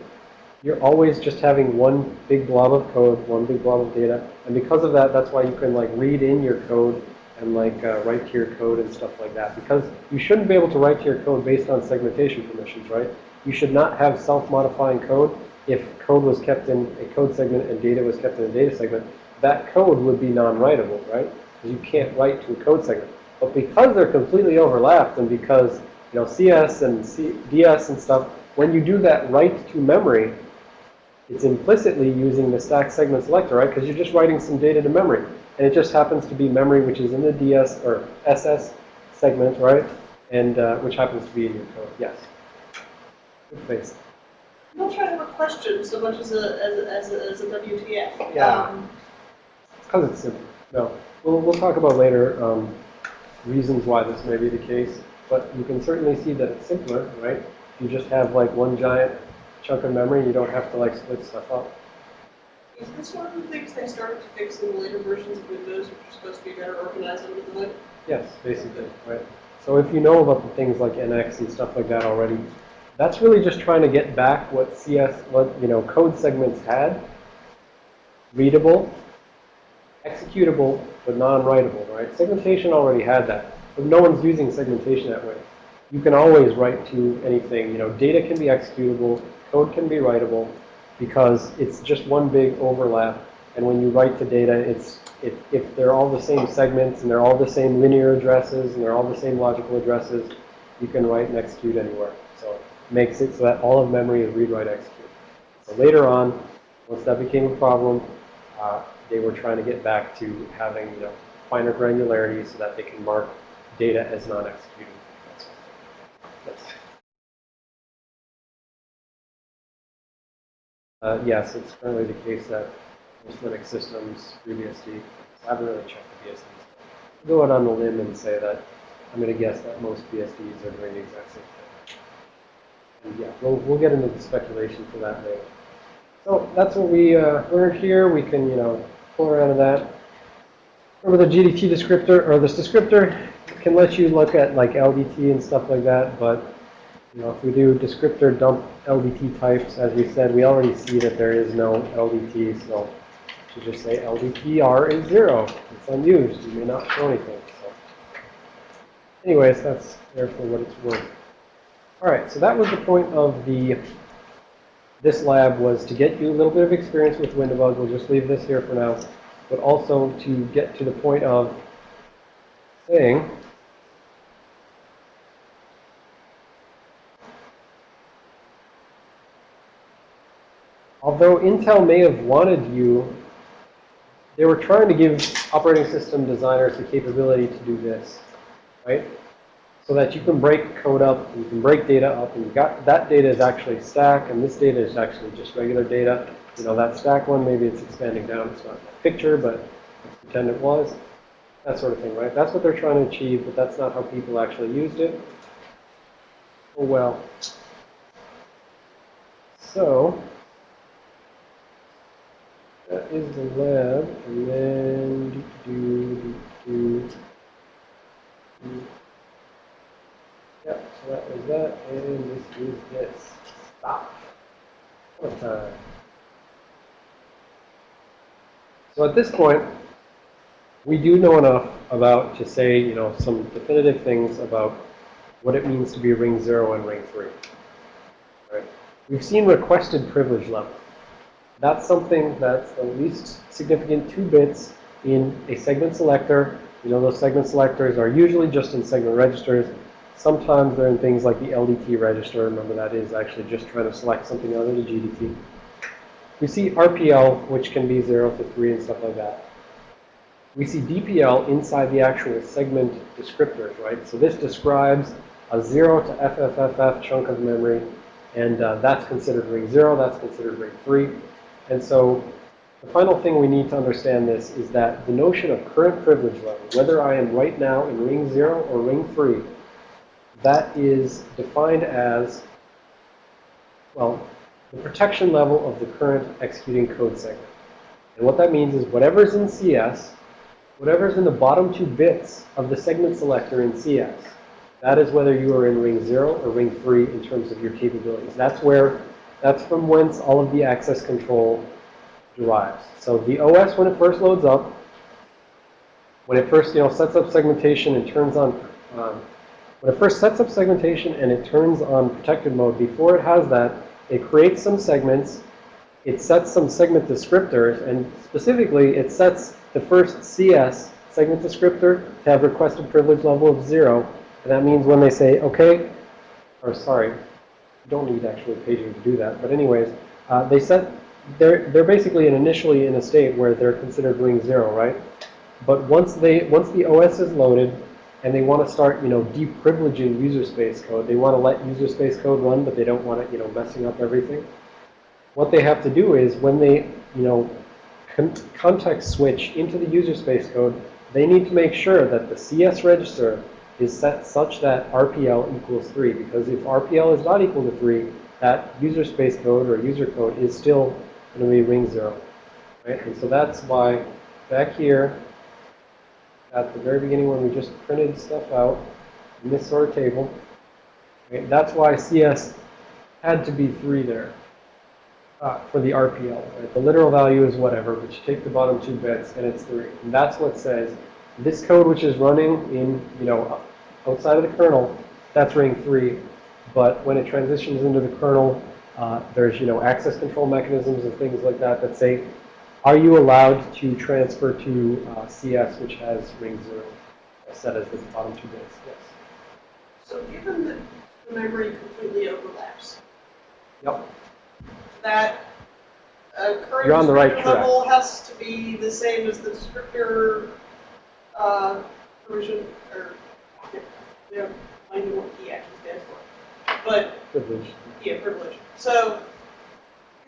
You're always just having one big blob of code, one big blob of data. And because of that, that's why you can, like, read in your code and, like, uh, write to your code and stuff like that. Because you shouldn't be able to write to your code based on segmentation permissions, right? You should not have self-modifying code if code was kept in a code segment and data was kept in a data segment. That code would be non-writable, right? Because you can't write to a code segment. But because they're completely overlapped and because, you know, CS and C DS and stuff, when you do that write to memory, it's implicitly using the stack segment selector, right? Because you're just writing some data to memory. And it just happens to be memory, which is in the DS or SS segment, right? And uh, which happens to be in your code. Yes. Good face. I'm not trying to have a question so much as a, as a, as a, as a WTF. Yeah. Um, It's because it's simple. No. We'll, we'll talk about later um, reasons why this may be the case. But you can certainly see that it's simpler, right? You just have like one giant chunk of memory. You don't have to like split stuff up. Is this one of the things they started to fix in the later versions of Windows, which are supposed to be better organized under the hood? Yes, basically, right? So if you know about the things like NX and stuff like that already, that's really just trying to get back what CS, what, you know, code segments had. Readable, executable, but non-writable, right? Segmentation already had that, but no one's using segmentation that way. You can always write to anything, you know, data can be executable, code can be writable, because it's just one big overlap. And when you write to data, it's if, if they're all the same segments and they're all the same linear addresses and they're all the same logical addresses, you can write and execute anywhere. So makes it so that all of memory is read, write, execute. So later on, once that became a problem, uh, they were trying to get back to having you know finer granularity so that they can mark data as that's Uh, yes, it's currently the case that most Linux systems FreeBSD. I haven't really checked the BSDs. I'll go out on a limb and say that I'm going to guess that most BSDs are doing the exact same thing. Yeah, we'll, we'll get into the speculation for that later. So that's what we uh, learned here. We can, you know, pull around to that. Remember the GDT descriptor, or this descriptor can let you look at like LDT and stuff like that, but you know, if we do descriptor dump LDT types, as we said, we already see that there is no LDT, so to just say LDTR is zero. It's unused. You may not show anything. So, anyways, that's there for what it's worth. All right, so that was the point of the this lab was to get you a little bit of experience with WinDbg. We'll just leave this here for now, but also to get to the point of saying although Intel may have wanted you, they were trying to give operating system designers the capability to do this, right? So that you can break code up, you can break data up, and you got that data is actually stack, and this data is actually just regular data. You know, that stack one, maybe it's expanding down. It's not a picture, but pretend it was. That sort of thing, right? That's what they're trying to achieve, but that's not how people actually used it. Oh well. So, that is the lab, and then do, do, do, do. So that was that, and this is this. Stop. What time? So at this point, we do know enough about to say, you know, some definitive things about what it means to be ring 0 and ring 3. Right? We've seen requested privilege level. That's something that's the least significant two bits in a segment selector. You know, those segment selectors are usually just in segment registers. Sometimes they're in things like the LDT register. Remember, that is actually just trying to select something of the GDT. We see RPL, which can be 0 to 3 and stuff like that. We see DPL inside the actual segment descriptors, right? So this describes a 0 to FFFF chunk of memory, and uh, that's considered ring 0, that's considered ring 3. And so the final thing we need to understand this is that the notion of current privilege level, whether I am right now in ring 0 or ring 3, that is defined as, well, the protection level of the current executing code segment. And what that means is whatever's in CS, whatever's in the bottom two bits of the segment selector in CS, that is whether you are in ring 0 or ring 3 in terms of your capabilities. That's where, that's from whence all of the access control derives. So the OS, when it first loads up, when it first, you know, sets up segmentation and turns on, when it first sets up segmentation and it turns on protected mode, before it has that, it creates some segments, it sets some segment descriptors, and specifically, it sets the first CS segment descriptor to have requested privilege level of zero. And that means when they say, okay, or sorry, don't need actually paging to do that. But anyways, uh, they set, they're, they're basically in initially in a state where they're considered ring zero, right? But once they, once the OS is loaded and they want to start, you know, deprivileging user space code, they want to let user space code run, but they don't want it, you know, messing up everything. What they have to do is when they, you know, con context switch into the user space code, they need to make sure that the CS register is set such that RPL equals 3. Because if RPL is not equal to 3, that user space code or user code is still going to be ring 0. Right? And so that's why back here, at the very beginning when we just printed stuff out in this sort of table, that's why CS had to be 3 there uh, for the RPL. Right? The literal value is whatever, but you take the bottom two bits and it's 3. And that's what says this code which is running in, you know, outside of the kernel, that's ring 3. But when it transitions into the kernel, uh, there's, you know, access control mechanisms and things like that that say, are you allowed to transfer to uh, CS, which has ring 0 set as the bottom two bits? Yes. So given that the memory completely overlaps, Yep. that uh, current You're on the right descriptor track. level has to be the same as the descriptor uh, provision, or, yeah, I know what key actually stands for. But, Privilege. yeah, privilege. So,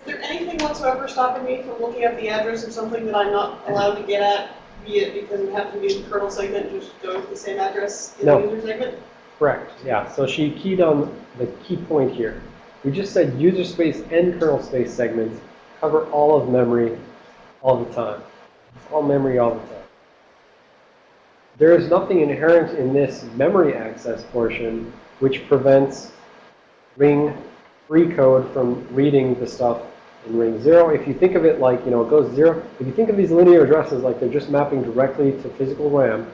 there anything whatsoever stopping me from looking at the address of something that I'm not allowed to get at, be it because it happened to be in the kernel segment, just go to the same address in No. the user segment? Correct. Yeah. So she keyed on the key point here. We just said user space and kernel space segments cover all of memory all the time. It's all memory all the time. There is nothing inherent in this memory access portion which prevents ring free code from reading the stuff in ring zero. If you think of it like, you know, it goes zero. If you think of these linear addresses like they're just mapping directly to physical RAM,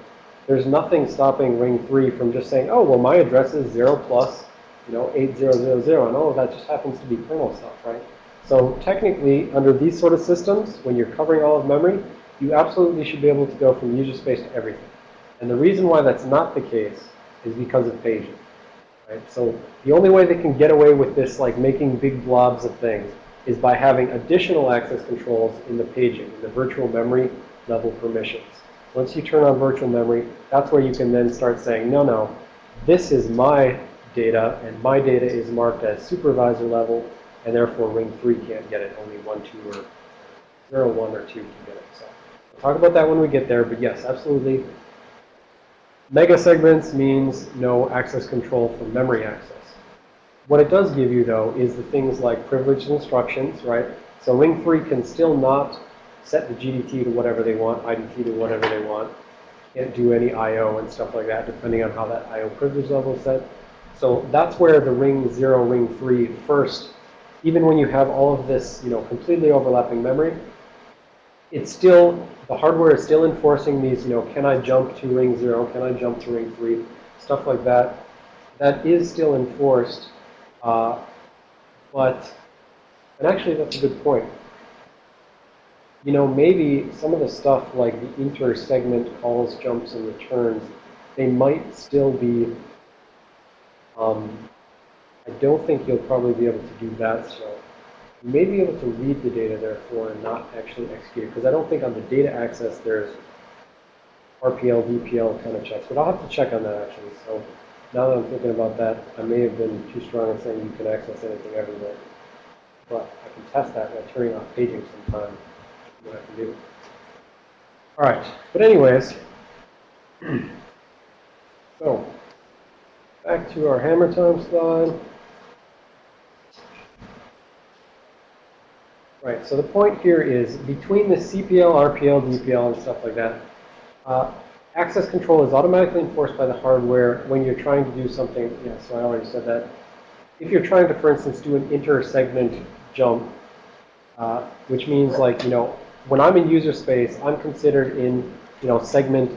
there's nothing stopping ring 3 from just saying, oh, well, my address is 0 plus, you know, 8000, and oh, that just happens to be kernel stuff, right? So technically, under these sort of systems, when you're covering all of memory, you absolutely should be able to go from user space to everything. And the reason why that's not the case is because of paging, right? So the only way they can get away with this, like making big blobs of things, is by having additional access controls in the paging, the virtual memory level permissions. Once you turn on virtual memory, that's where you can then start saying, no, no, this is my data, and my data is marked as supervisor level, and therefore ring 3 can't get it, only 1, 2, or 0, 1, or 2 can get it. So we'll talk about that when we get there, but yes, absolutely. Mega segments means no access control for memory access. What it does give you, though, is the things like privileged instructions, right? So ring 3 can still not set the GDT to whatever they want, IDT to whatever they want. Can't do any I.O. and stuff like that, depending on how that I.O. privilege level is set. So that's where the ring 0, ring 3 first, even when you have all of this, you know, completely overlapping memory, it's still, the hardware is still enforcing these, you know, can I jump to ring zero, can I jump to ring three, stuff like that. That is still enforced, uh, but, and actually that's a good point. You know, maybe some of the stuff like the inter-segment calls, jumps, and returns, they might still be, um, I don't think you'll probably be able to do that so. You may be able to read the data therefore and not actually execute because I don't think on the data access there's RPL, DPL kind of checks, but I'll have to check on that actually. So now that I'm thinking about that, I may have been too strong in saying you can access anything everywhere. But I can test that by turning off paging sometime, what I can do. All right, but anyways, so back to our hammer time slide. Right, so the point here is between the CPL, RPL, DPL, and stuff like that, uh, access control is automatically enforced by the hardware when you're trying to do something, yeah, so I already said that. If you're trying to, for instance, do an inter-segment jump, uh, which means like, you know, when I'm in user space, I'm considered in, you know, segment,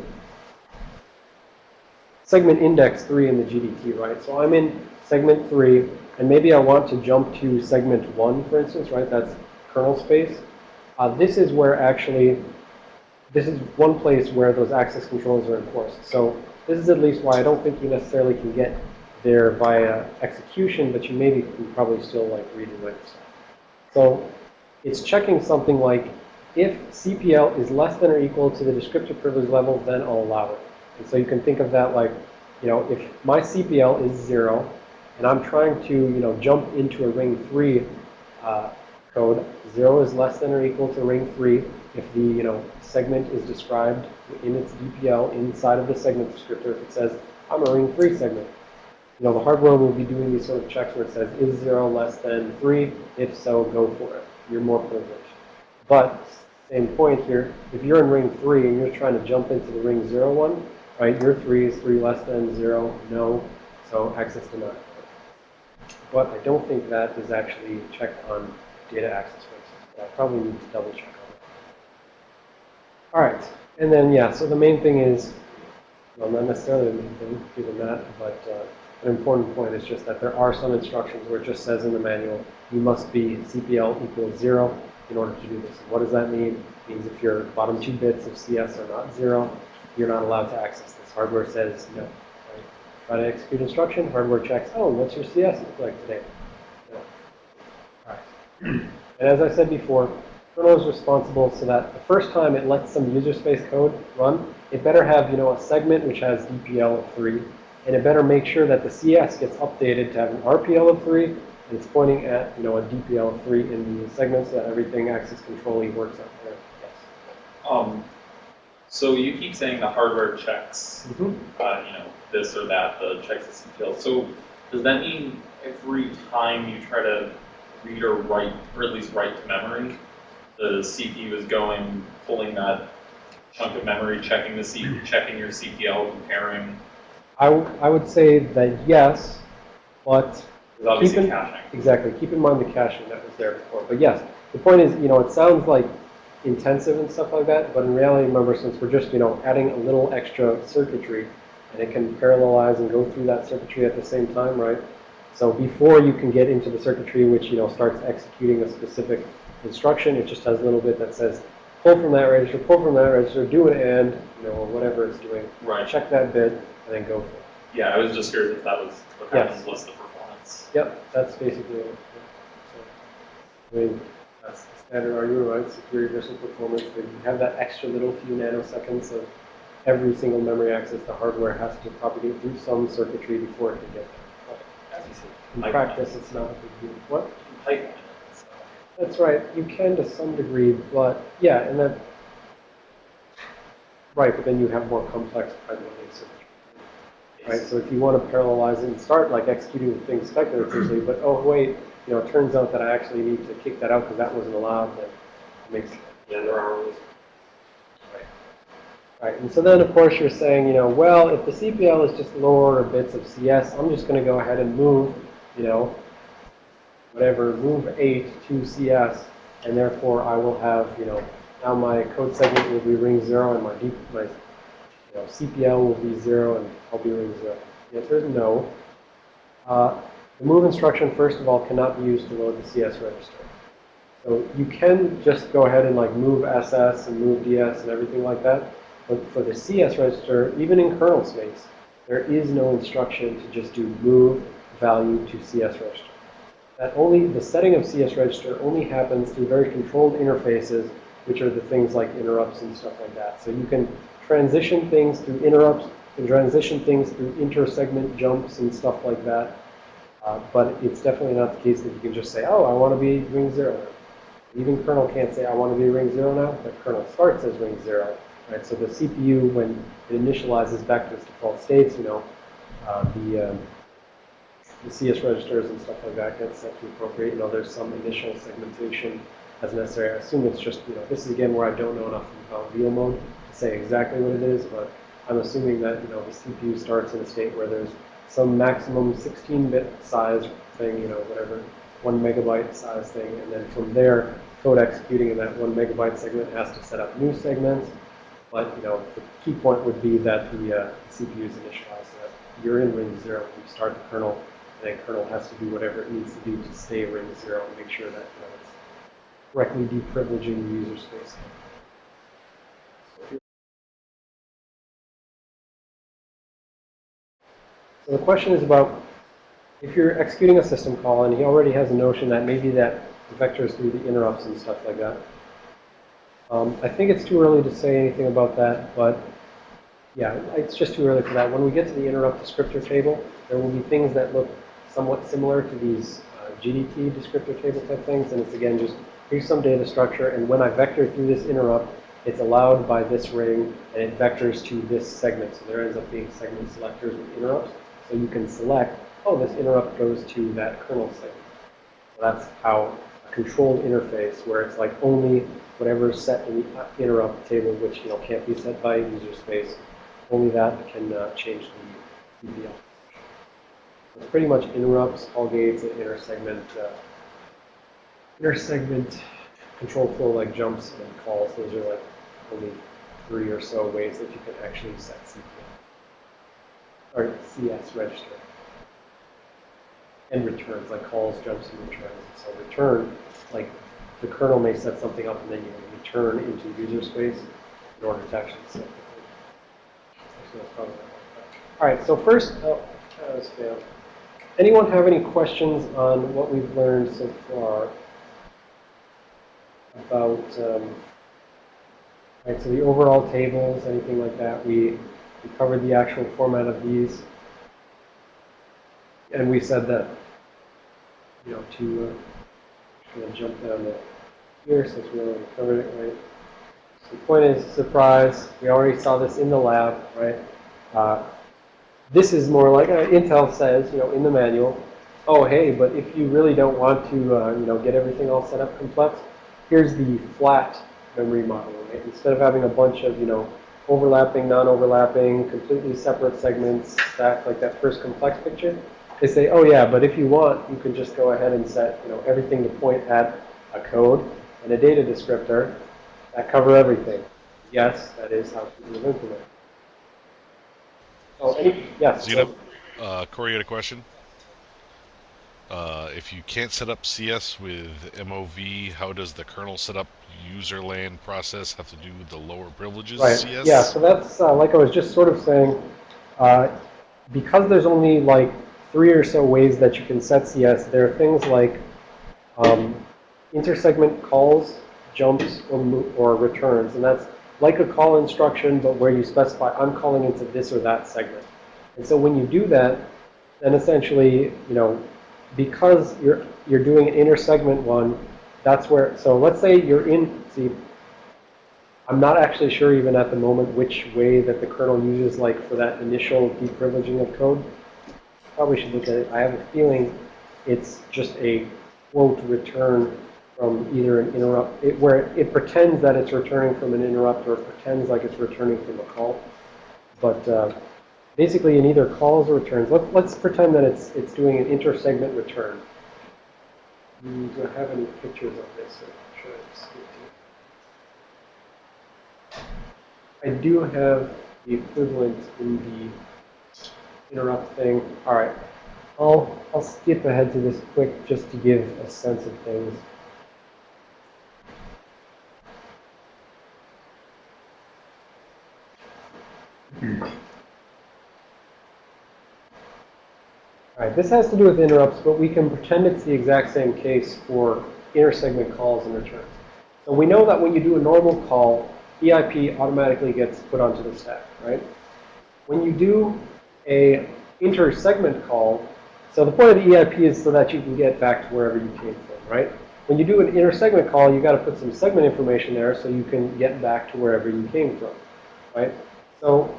segment index 3 in the GDT, right? So I'm in segment 3, and maybe I want to jump to segment 1, for instance, right? That's kernel space. Uh, this is where actually, this is one place where those access controls are enforced. So this is at least why I don't think you necessarily can get there via execution, but you maybe can probably still like read and write. So it's checking something like, if CPL is less than or equal to the descriptive privilege level, then I'll allow it. And so you can think of that like, you know, if my CPL is zero, and I'm trying to, you know, jump into a ring three uh, code, zero is less than or equal to ring three if the, you know, segment is described in its DPL inside of the segment descriptor. If it says, I'm a ring three segment. You know, the hardware will be doing these sort of checks where it says, is zero less than three? If so, go for it. You're more privileged. But, same point here, if you're in ring three and you're trying to jump into the ring zero one, right, your three is three less than zero, no, so access denied. But I don't think that is actually checked on data access. I probably need to double check. All right, and then, yeah, so the main thing is, well, not necessarily the main thing, given that, but uh, an important point is just that there are some instructions where it just says in the manual, you must be CPL equals zero in order to do this. What does that mean? It means if your bottom two bits of CS are not zero, you're not allowed to access this. Hardware says no. Try to execute instruction, hardware checks, oh, what's your CS look like today? No. All right. And as I said before, kernel is responsible so that the first time it lets some user space code run, it better have, you know, a segment which has DPL of 3, and it better make sure that the CS gets updated to have an RPL of 3, and it's pointing at, you know, a DPL of 3 in the segment so that everything access control works out there. Yes. Um, so you keep saying the hardware checks, Mhm. uh, you know, this or that, the checks the CPL. So does that mean every time you try to read or write, or at least write to memory, the CPU is going, pulling that chunk of memory, checking the C, checking your CPL, comparing, I, would say that yes, but obviously Keep in- caching. Exactly. Keep in mind the caching that was there before. But yes, the point is, you know, it sounds like intensive and stuff like that, but in reality, remember, since we're just, you know, adding a little extra circuitry, and it can parallelize and go through that circuitry at the same time, right? So before you can get into the circuitry which, you know, starts executing a specific instruction, it just has a little bit that says, pull from that register, pull from that register, do an AND, you know, or whatever it's doing. Right. Check that bit, and then go for it. Yeah, I was just curious if that was what Yes. happens, what's the performance? Yep, that's basically it. So, I mean, that's the standard argument, right? Superior versus performance. But you have that extra little few nanoseconds of every single memory access the hardware has to propagate through some circuitry before it can get there. But as you see, in practice, it's not a big deal. What? Pipeline it, so. That's right. You can to some degree, but yeah, and then right, but then you have more complex circuitry. Right, so if you want to parallelize it and start like executing the thing speculatively, but oh wait, you know, it turns out that I actually need to kick that out because that wasn't allowed, then it makes, Yeah, there are rules. right. And so then of course you're saying, you know, well, if the CPL is just lower bits of CS, I'm just going to go ahead and move, you know, whatever, move 8 to CS, and therefore I will have, you know, now my code segment will be ring zero and my, D, my you know, CPL will be zero and I'll be ring zero. The answer is no. Uh, the move instruction, first of all, cannot be used to load the CS register. So you can just go ahead and like move SS and move DS and everything like that. But for the CS register, even in kernel space, there is no instruction to just do move value to CS register. That only, the setting of CS register only happens through very controlled interfaces, which are the things like interrupts and stuff like that. So you can transition things through interrupts, can transition things through inter-segment jumps and stuff like that. Uh, but it's definitely not the case that you can just say, oh, I want to be ring zero. Even kernel can't say, I want to be ring zero now, but kernel starts as ring zero. Right? So the CPU, when it initializes back to its default states, you know, uh, the, um, the CS registers and stuff like that get set to appropriate. You know, there's some initial segmentation as necessary. I assume it's just, you know, this is again where I don't know enough about VL mode to say exactly what it is, but I'm assuming that, you know, the CPU starts in a state where there's some maximum 16-bit size thing, you know, whatever, one megabyte size thing, and then from there, code executing in that one megabyte segment has to set up new segments. But, you know, the key point would be that the uh, CPU is initialized so that you're in ring zero when you start the kernel, then kernel has to do whatever it needs to do to stay ring zero and make sure that, it's correctly deprivileging the user space. So the question is about if you're executing a system call and he already has a notion that maybe that vectors through the interrupts and stuff like that. Um, I think it's too early to say anything about that, but yeah, it's just too early for that. When we get to the interrupt descriptor table, there will be things that look somewhat similar to these uh, GDT descriptor table type things, and it's again just here's some data structure, and when I vector through this interrupt, it's allowed by this ring, and it vectors to this segment. So there ends up being segment selectors with interrupts. So you can select, oh, this interrupt goes to that kernel segment. So that's how a controlled interface, where it's like only whatever is set in the uh, interrupt table, which you know can't be set by user space, only that can uh, change the. It's pretty much interrupts, all gates, and intersegment, uh, intersegment control flow like jumps and calls. Those are like only three or so ways that you can actually set CPL or CS register. And returns, like calls, jumps, and returns. So return, like the kernel may set something up and then you return into user space in order to actually set the not. All right, so first, oh, that was failed. Anyone have any questions on what we've learned so far about, um, right, so the overall tables, anything like that? We, we covered the actual format of these. And we said that, you know, to, uh, jump down to here since we already covered it, right? So the point is, surprise, we already saw this in the lab, right? Uh, this is more like uh, Intel says, you know, in the manual, oh, hey, but if you really don't want to, uh, you know, get everything all set up complex, here's the flat memory model, right? Instead of having a bunch of, you know, overlapping, non-overlapping, completely separate segments stacked like that first complex picture, they say, oh yeah, but if you want, you can just go ahead and set, you know, everything to point at a code and a data descriptor that cover everything. Yes, that is how people implement Oh, any, yes. Xeno, uh, Corey had a question. Uh, if you can't set up CS with MOV, how does the kernel setup user land process have to do with the lower privileges Right. CS? Yeah, so that's uh, like I was just sort of saying, uh, because there's only like three or so ways that you can set CS, there are things like um, intersegment calls, jumps, or, or returns, and that's like a call instruction, but where you specify I'm calling into this or that segment. And so when you do that, then essentially, you know, because you're you're doing an intersegment one, that's where. So let's say you're in. See, I'm not actually sure even at the moment which way that the kernel uses like for that initial deprivileging of code. Probably should look at it. I have a feeling it's just a quote return from either an interrupt, it, where it, it pretends that it's returning from an interrupt or it pretends like it's returning from a call. But uh, basically in either calls or returns, let, let's pretend that it's, it's doing an intersegment return. Do I have any pictures of this? I do have the equivalent in the interrupt thing. All right. I'll, I'll skip ahead to this quick just to give a sense of things. All right, this has to do with interrupts, but we can pretend it's the exact same case for inter-segment calls and returns. So we know that when you do a normal call, EIP automatically gets put onto the stack, right? When you do a inter-segment call, so the point of the EIP is so that you can get back to wherever you came from, right? When you do an inter-segment call, you've got to put some segment information there so you can get back to wherever you came from, right? So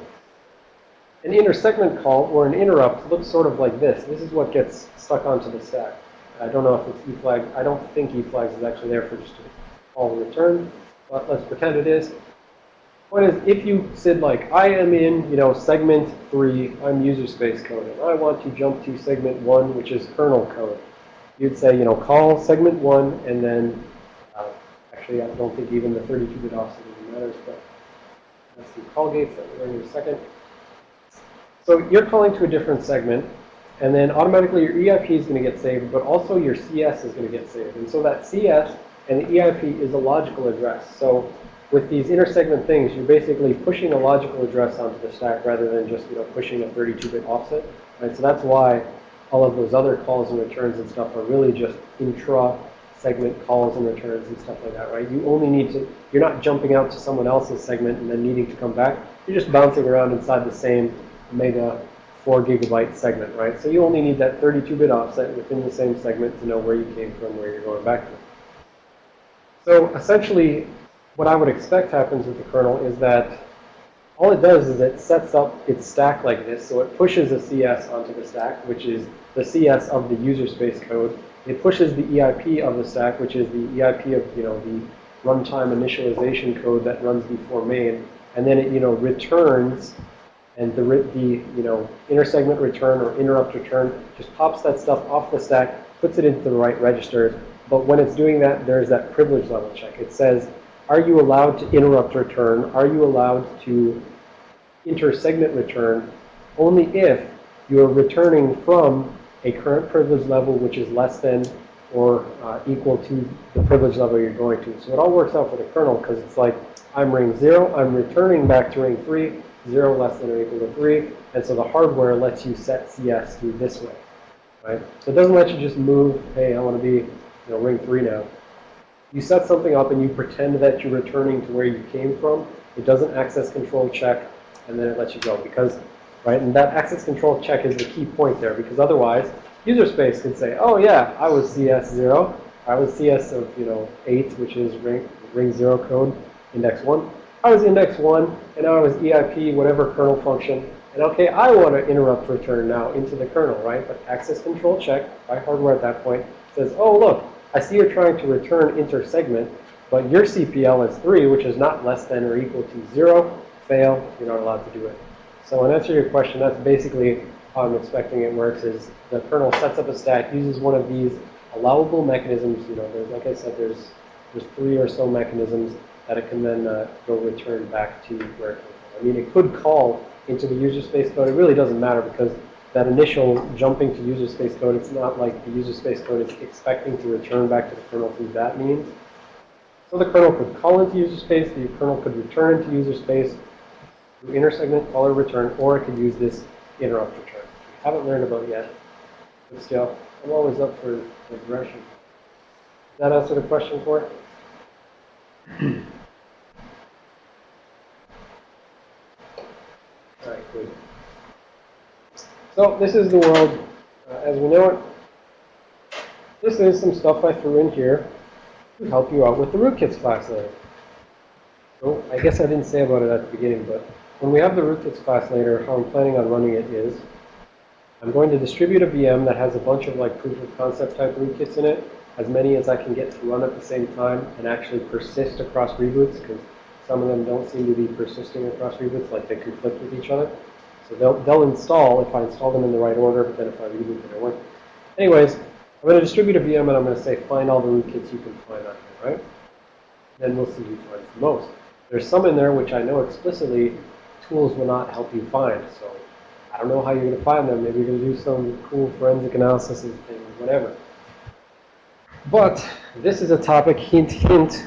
an inter-segment call or an interrupt looks sort of like this. This is what gets stuck onto the stack. I don't know if it's eFlag. I don't think e eFlags is actually there for just a call and return, but let's pretend it is. Point is, if you said like, I am in, you know, segment three, I'm user space code, and I want to jump to segment one, which is kernel code. You'd say, you know, call segment one, and then, uh, actually, I don't think even the 32-bit offset even matters, but call gates that we're in a second. So you're calling to a different segment, and then automatically your EIP is going to get saved, but also your CS is going to get saved. And so that CS and the EIP is a logical address. So with these inter-segment things, you're basically pushing a logical address onto the stack rather than just you know pushing a 32-bit offset. Right? So that's why all of those other calls and returns and stuff are really just intra-segment calls and returns and stuff like that, right? You only need to, you're not jumping out to someone else's segment and then needing to come back. You're just bouncing around inside the same mega 4 gigabyte segment, right? So you only need that 32-bit offset within the same segment to know where you came from, where you're going back to. So essentially, what I would expect happens with the kernel is that all it does is it sets up its stack like this. So it pushes a CS onto the stack, which is the CS of the user space code. It pushes the EIP of the stack, which is the EIP of, you know, the runtime initialization code that runs before main. And then it, you know, returns and the, the you know, inter-segment return or interrupt return just pops that stuff off the stack, puts it into the right registers. But when it's doing that, there's that privilege level check. It says, are you allowed to interrupt return? Are you allowed to inter-segment return? Only if you're returning from a current privilege level which is less than or uh, equal to the privilege level you're going to. So it all works out for the kernel because it's like, I'm ring 0, I'm returning back to ring 3, 0 less than or equal to 3. And so the hardware lets you set CS through this way, right? So it doesn't let you just move, hey, I want to be, you know, ring 3 now. You set something up and you pretend that you're returning to where you came from. It doesn't access control check, and then it lets you go. Because, right, and that access control check is the key point there. Because otherwise, user space could say, oh, yeah, I was CS0. I was CS of, you know, 8, which is ring, ring 0 code, index 1. I was index 1, and I was EIP, whatever kernel function. And okay, I want to interrupt return now into the kernel, right? But access control check by hardware at that point says, oh, look, I see you're trying to return inter-segment, but your CPL is 3, which is not less than or equal to 0. Fail, you're not allowed to do it. So in answer to your question, that's basically how I'm expecting it works, is the kernel sets up a stack, uses one of these allowable mechanisms. You know, there's, like I said, there's, there's three or so mechanisms that it can then uh, go return back to where it came from. I mean, it could call into the user space code. It really doesn't matter because that initial jumping to user space code, it's not like the user space code is expecting to return back to the kernel through that means. So the kernel could call into user space, the kernel could return into user space through inter-segment call or return, or it could use this interrupt return, which we haven't learned about yet. But still, I'm always up for regression. Does that answer the question for it? All right, good. So this is the world uh, as we know it. This is some stuff I threw in here to help you out with the rootkits class later. So I guess I didn't say about it at the beginning, but when we have the rootkits class later, how I'm planning on running it is I'm going to distribute a VM that has a bunch of like proof of concept type rootkits in it, as many as I can get to run at the same time and actually persist across reboots because some of them don't seem to be persisting across reboots, like they conflict with each other. So they'll, they'll install if I install them in the right order, but then if I reboot, they don't work. Anyways, I'm going to distribute a VM and I'm going to say find all the rootkits you can find on here, right? Then we'll see who finds the most. There's some in there which I know explicitly tools will not help you find. So I don't know how you're going to find them. Maybe you're going to do some cool forensic analysis and things, whatever. But this is a topic, hint, hint,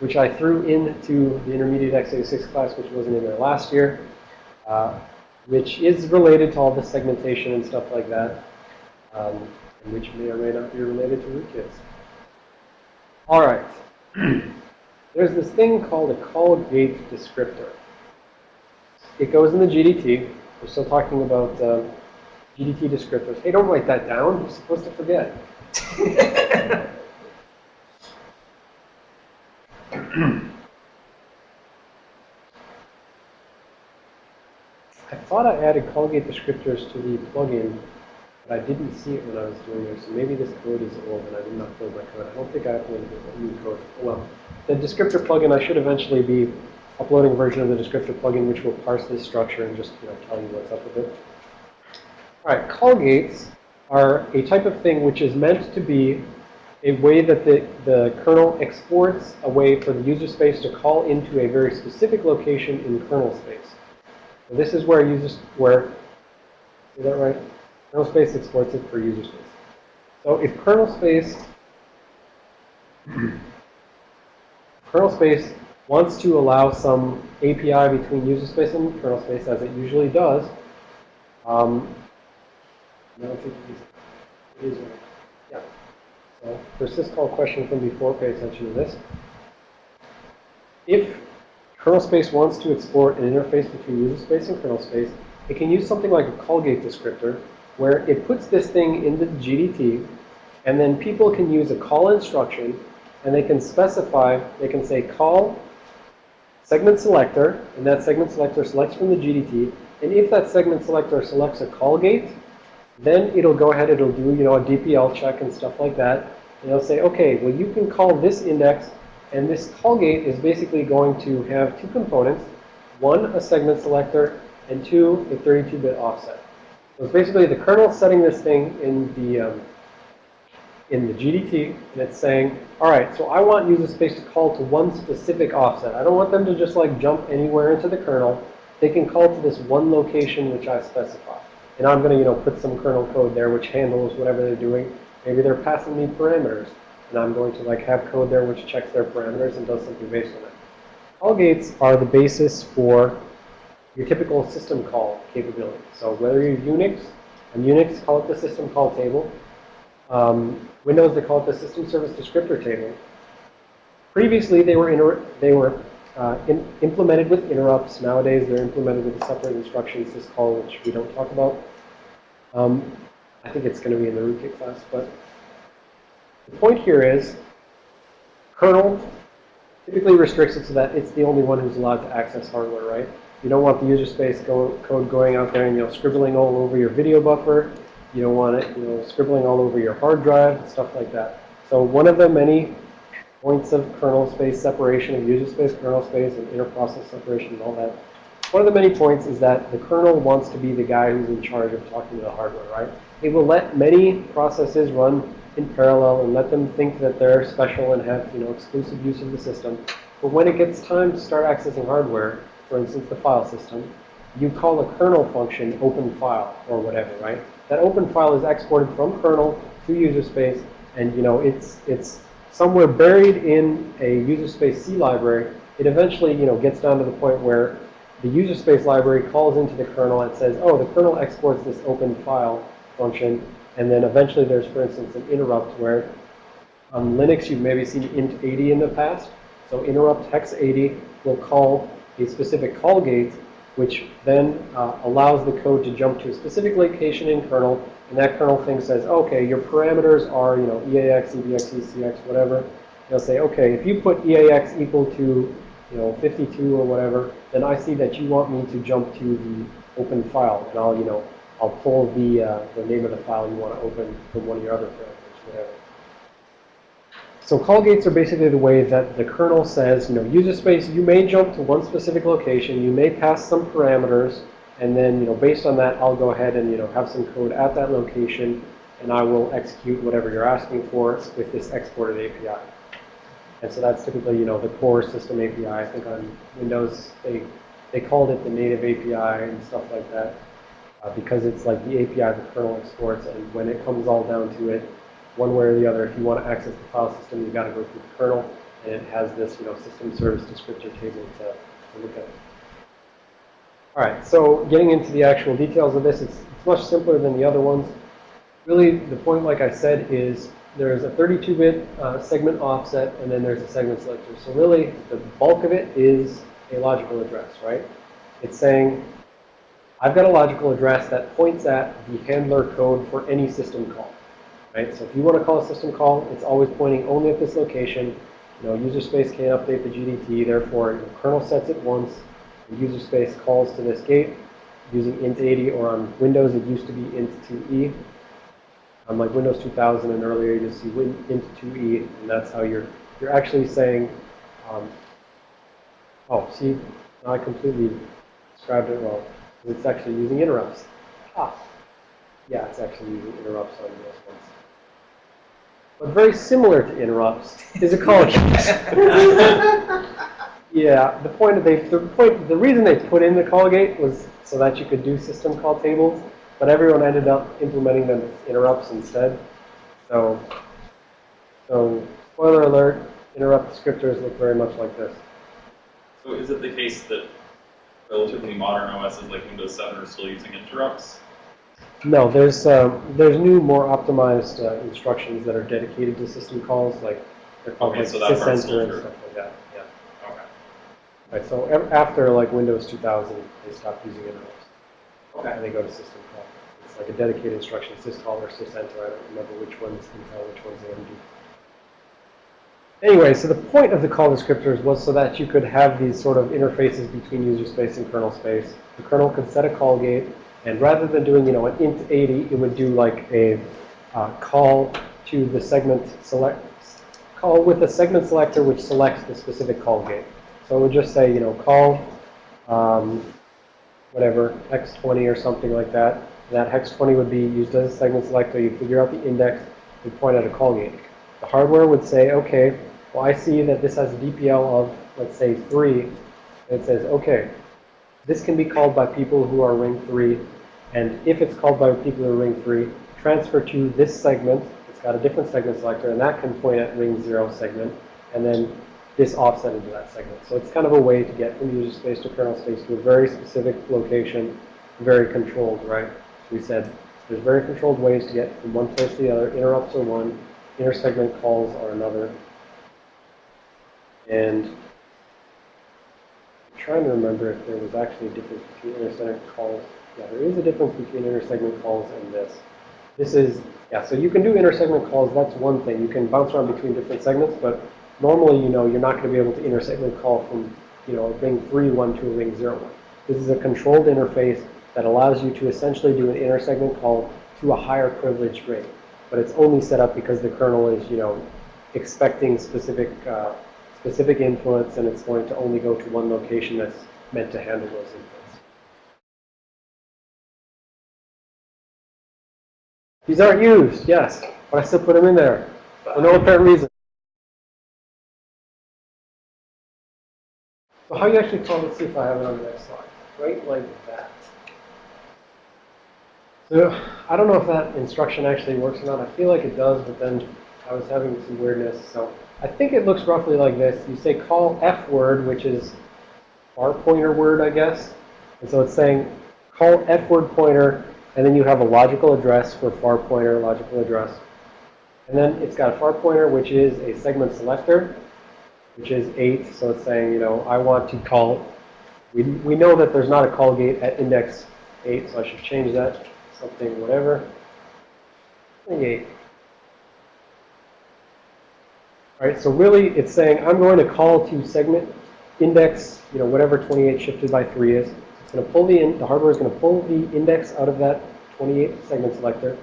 which I threw into the intermediate x86 class, which wasn't in there last year, uh, which is related to all the segmentation and stuff like that, um, and which may or may not be related to rootkits. All right. There's this thing called a call gate descriptor. It goes in the GDT. We're still talking about um, GDT descriptors. Hey, don't write that down. You're supposed to forget. I thought I added call gate descriptors to the plugin, but I didn't see it when I was doing it. So maybe this code is old and I did not upload my code. I don't think I uploaded the new code. Well, the descriptor plugin, I should eventually be uploading a version of the descriptor plugin which will parse this structure and just you know, tell you what's up with it. All right, call gates are a type of thing which is meant to be a way that the, the kernel exports a way for the user space to call into a very specific location in kernel space. So this is where users, where, is that right? Kernel space exports it for user space. So if kernel space, kernel space wants to allow some API between user space and kernel space, as it usually does, um, I don't think. Yeah. So for syscall question from before, pay attention to this. If kernel space wants to export an interface between user space and kernel space, it can use something like a callgate descriptor, where it puts this thing into the GDT, and then people can use a call instruction, and they can specify, they can say call segment selector, and that segment selector selects from the GDT, and if that segment selector selects a call gate, then it'll go ahead, it'll do, you know, a DPL check and stuff like that. And it'll say, okay, well, you can call this index, and this call gate is basically going to have two components. One, a segment selector, and two, a 32-bit offset. So it's basically the kernel setting this thing in the, um, in the GDT, and it's saying, all right, so I want user space to call to one specific offset. I don't want them to just like jump anywhere into the kernel. They can call to this one location which I specify. And I'm going to, you know, put some kernel code there which handles whatever they're doing. Maybe they're passing me parameters. And I'm going to like have code there which checks their parameters and does something based on that. Call gates are the basis for your typical system call capability. So whether you're Unix, on Unix, call it the system call table. Um, Windows, they call it the system service descriptor table. Previously, they were, they were uh, implemented with interrupts. Nowadays, they're implemented with a separate instruction syscall, which we don't talk about. Um, I think it's going to be in the rootkit class, but the point here is kernel typically restricts it so that it's the only one who's allowed to access hardware, right? You don't want the user space go, code going out there and, you know, scribbling all over your video buffer. You don't want it, you know, scribbling all over your hard drive, stuff like that. So one of the many points of kernel space separation of user space, kernel space, and interprocess separation and all that. One of the many points is that the kernel wants to be the guy who's in charge of talking to the hardware, right? It will let many processes run in parallel and let them think that they're special and have, you know, exclusive use of the system. But when it gets time to start accessing hardware, for instance, the file system, you call a kernel function open file or whatever, right? That open file is exported from kernel to user space, and you know it's it's somewhere buried in a user space C library. It eventually, you know, gets down to the point where the user space library calls into the kernel and says, oh, the kernel exports this open file function, and then eventually there's, for instance, an interrupt where on Linux you've maybe seen int 80 in the past. So interrupt hex 80 will call a specific call gate, which then uh, allows the code to jump to a specific location in kernel, and that kernel thing says, okay, your parameters are, you know, EAX, EBX, ECX, whatever. They'll say, okay, if you put EAX equal to, you know, 52 or whatever, then I see that you want me to jump to the open file, and I'll, you know, I'll pull the, uh, the name of the file you want to open from one of your other parameters, whatever. So call gates are basically the way that the kernel says, you know, user space, you may jump to one specific location, you may pass some parameters, and then, you know, based on that, I'll go ahead and, you know, have some code at that location, and I will execute whatever you're asking for with this exported API. And so that's typically, you know, the core system API. I think on Windows, they, they called it the native API and stuff like that uh, because it's like the API the kernel exports. And when it comes all down to it, one way or the other, if you want to access the file system, you've got to go through the kernel. And it has this, you know, system service descriptor table to, to look at. All right, so getting into the actual details of this, it's, it's much simpler than the other ones. Really, the point, like I said, is there's a 32-bit uh, segment offset, and then there's a segment selector. So really, the bulk of it is a logical address, right? It's saying, I've got a logical address that points at the handler code for any system call, right? So if you want to call a system call, it's always pointing only at this location. You know, user space can't update the GDT, therefore, the kernel sets it once, the user space calls to this gate using int80, or on Windows, it used to be int2e. On like Windows 2000 and earlier, you just see int2e, and that's how you're, you're actually saying, um, oh, see, now I completely described it wrong. It's actually using interrupts. Ah, yeah, it's actually using interrupts on this one. But very similar to interrupts is a call gate. Yeah, the point of they, the point, the reason they put in the call gate was so that you could do system call tables, but everyone ended up implementing them as interrupts instead. So, so spoiler alert, interrupt descriptors look very much like this. So is it the case that relatively modern OSs like Windows 7 are still using interrupts? No, there's um, there's new, more optimized uh, instructions that are dedicated to system calls, like they're called Okay, like so sysenter and stuff like that. Yeah. Okay. Right. So after like Windows 2000, they stopped using interrupts. Okay. And they go to system call. It's like a dedicated instruction, syscall or sysenter. I don't remember which one's Intel, which one's AMD. Anyway, so the point of the call descriptors was so that you could have these sort of interfaces between user space and kernel space. The kernel could set a call gate, and rather than doing, you know, an int 80, it would do like a uh, call to the segment select, call with a segment selector which selects the specific call gate. So it would just say, you know, call, um, whatever, hex 20 or something like that. That hex 20 would be used as a segment selector. You figure out the index, you point at a call gate. The hardware would say, okay, well, I see that this has a DPL of, let's say, 3. And it says, okay, this can be called by people who are ring 3. And if it's called by people who are ring 3, transfer to this segment. It's got a different segment selector, and that can point at ring 0 segment. And then this offset into that segment. So it's kind of a way to get from user space to kernel space to a very specific location, very controlled, right? We said there's very controlled ways to get from one place to the other. Interrupts are one, intersegment calls are another. And I'm trying to remember if there was actually a difference between intersegment calls. Yeah, there is a difference between intersegment calls and this. This is, yeah, so you can do intersegment calls, that's one thing. You can bounce around between different segments, but normally, you know, you're not going to be able to intersegment call from, you know, ring 3, 1 to a ring 0, 1. This is a controlled interface that allows you to essentially do an intersegment call to a higher privileged ring. But it's only set up because the kernel is, you know, expecting specific, uh, specific inputs, and it's going to only go to one location that's meant to handle those inputs. These aren't used, yes, but I still put them in there for no apparent reason. So how you actually call, let's see if I have it on the next slide. Right like that. So I don't know if that instruction actually works or not. I feel like it does, but then I was having some weirdness. So I think it looks roughly like this. You say call F word, which is our pointer word, I guess. And so it's saying call F word pointer, and then you have a logical address for far pointer, logical address. And then it's got a far pointer, which is a segment selector, which is 8. So it's saying, you know, I want to call. We, we know that there's not a call gate at index 8, so I should change that something, whatever. 28. All right, so really it's saying I'm going to call to segment index, you know, whatever 28 shifted by 3 is. It's going to pull the, in, the hardware is going to pull the index out of that 28 segment selector,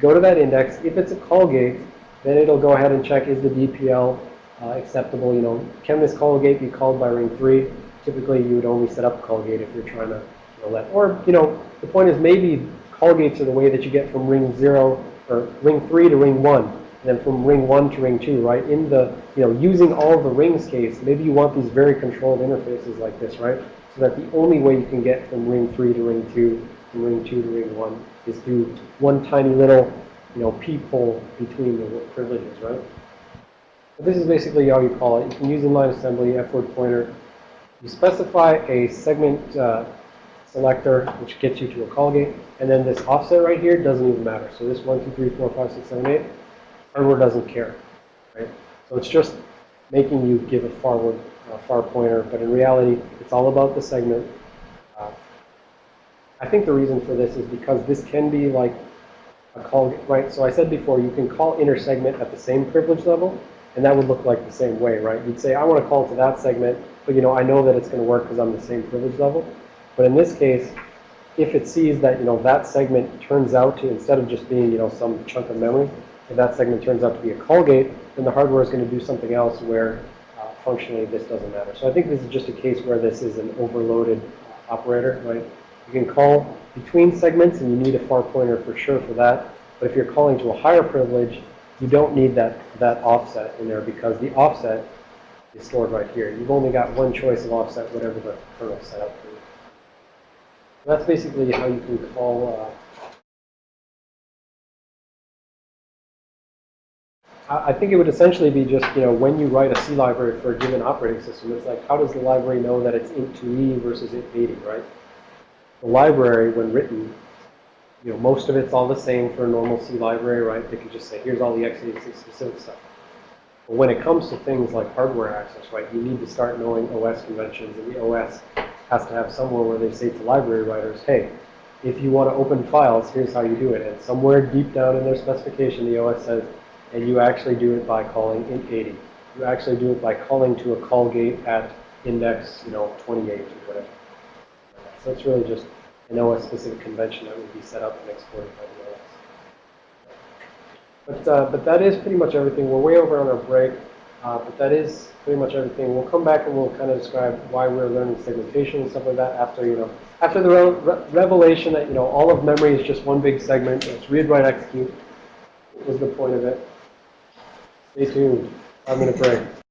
go to that index. If it's a call gate, then it'll go ahead and check is the DPL uh, acceptable. You know, can this call gate be called by ring 3? Typically, you would only set up a call gate if you're trying to you know, let, or, you know, the point is maybe call gates are the way that you get from ring 0 or ring 3 to ring 1. and then from ring one to ring two, right? In the, you know, using all the rings case, maybe you want these very controlled interfaces like this, right? So that the only way you can get from ring three to ring two, from ring two to ring one, is through one tiny little, you know, peephole between the privileges, right? But this is basically how you call it. You can use inline assembly, F-word pointer. You specify a segment uh, selector, which gets you to a call gate, and then this offset right here doesn't even matter. So this 1, 2, 3, 4, 5, 6, 7, 8, hardware doesn't care, right? So it's just making you give a forward, uh, far pointer, but in reality, it's all about the segment. Uh, I think the reason for this is because this can be like a call, gate right? So I said before, you can call inner segment at the same privilege level, and that would look like the same way, right? You'd say, I want to call to that segment, but you know, I know that it's going to work because I'm the same privilege level. But in this case, if it sees that, you know, that segment turns out to, instead of just being, you know, some chunk of memory, if that segment turns out to be a call gate, then the hardware is going to do something else where functionally this doesn't matter. So I think this is just a case where this is an overloaded operator, right? You can call between segments and you need a far pointer for sure for that. But if you're calling to a higher privilege, you don't need that, that offset in there because the offset is stored right here. You've only got one choice of offset, whatever the kernel set up for you. So that's basically how you can call. Uh, I think it would essentially be just, you know, when you write a C library for a given operating system, it's like, how does the library know that it's int2e versus int80, right? The library, when written, you know, most of it's all the same for a normal C library, right? They could just say, here's all the x86 specific stuff. But when it comes to things like hardware access, right, you need to start knowing OS conventions, and the OS has to have somewhere where they say to library writers, hey, if you want to open files, here's how you do it. And somewhere deep down in their specification, the OS says, and you actually do it by calling int80. You actually do it by calling to a call gate at index, you know, 28 or whatever. So it's really just an OS-specific convention that would be set up and exported by the OS. But, uh, but that is pretty much everything. We're way over on our break, uh, but that is pretty much everything. We'll come back and we'll kind of describe why we're learning segmentation and stuff like that after, you know, after the re re revelation that, you know, all of memory is just one big segment. It's read, write, execute was the point of it. Stay tuned. I'm going to break.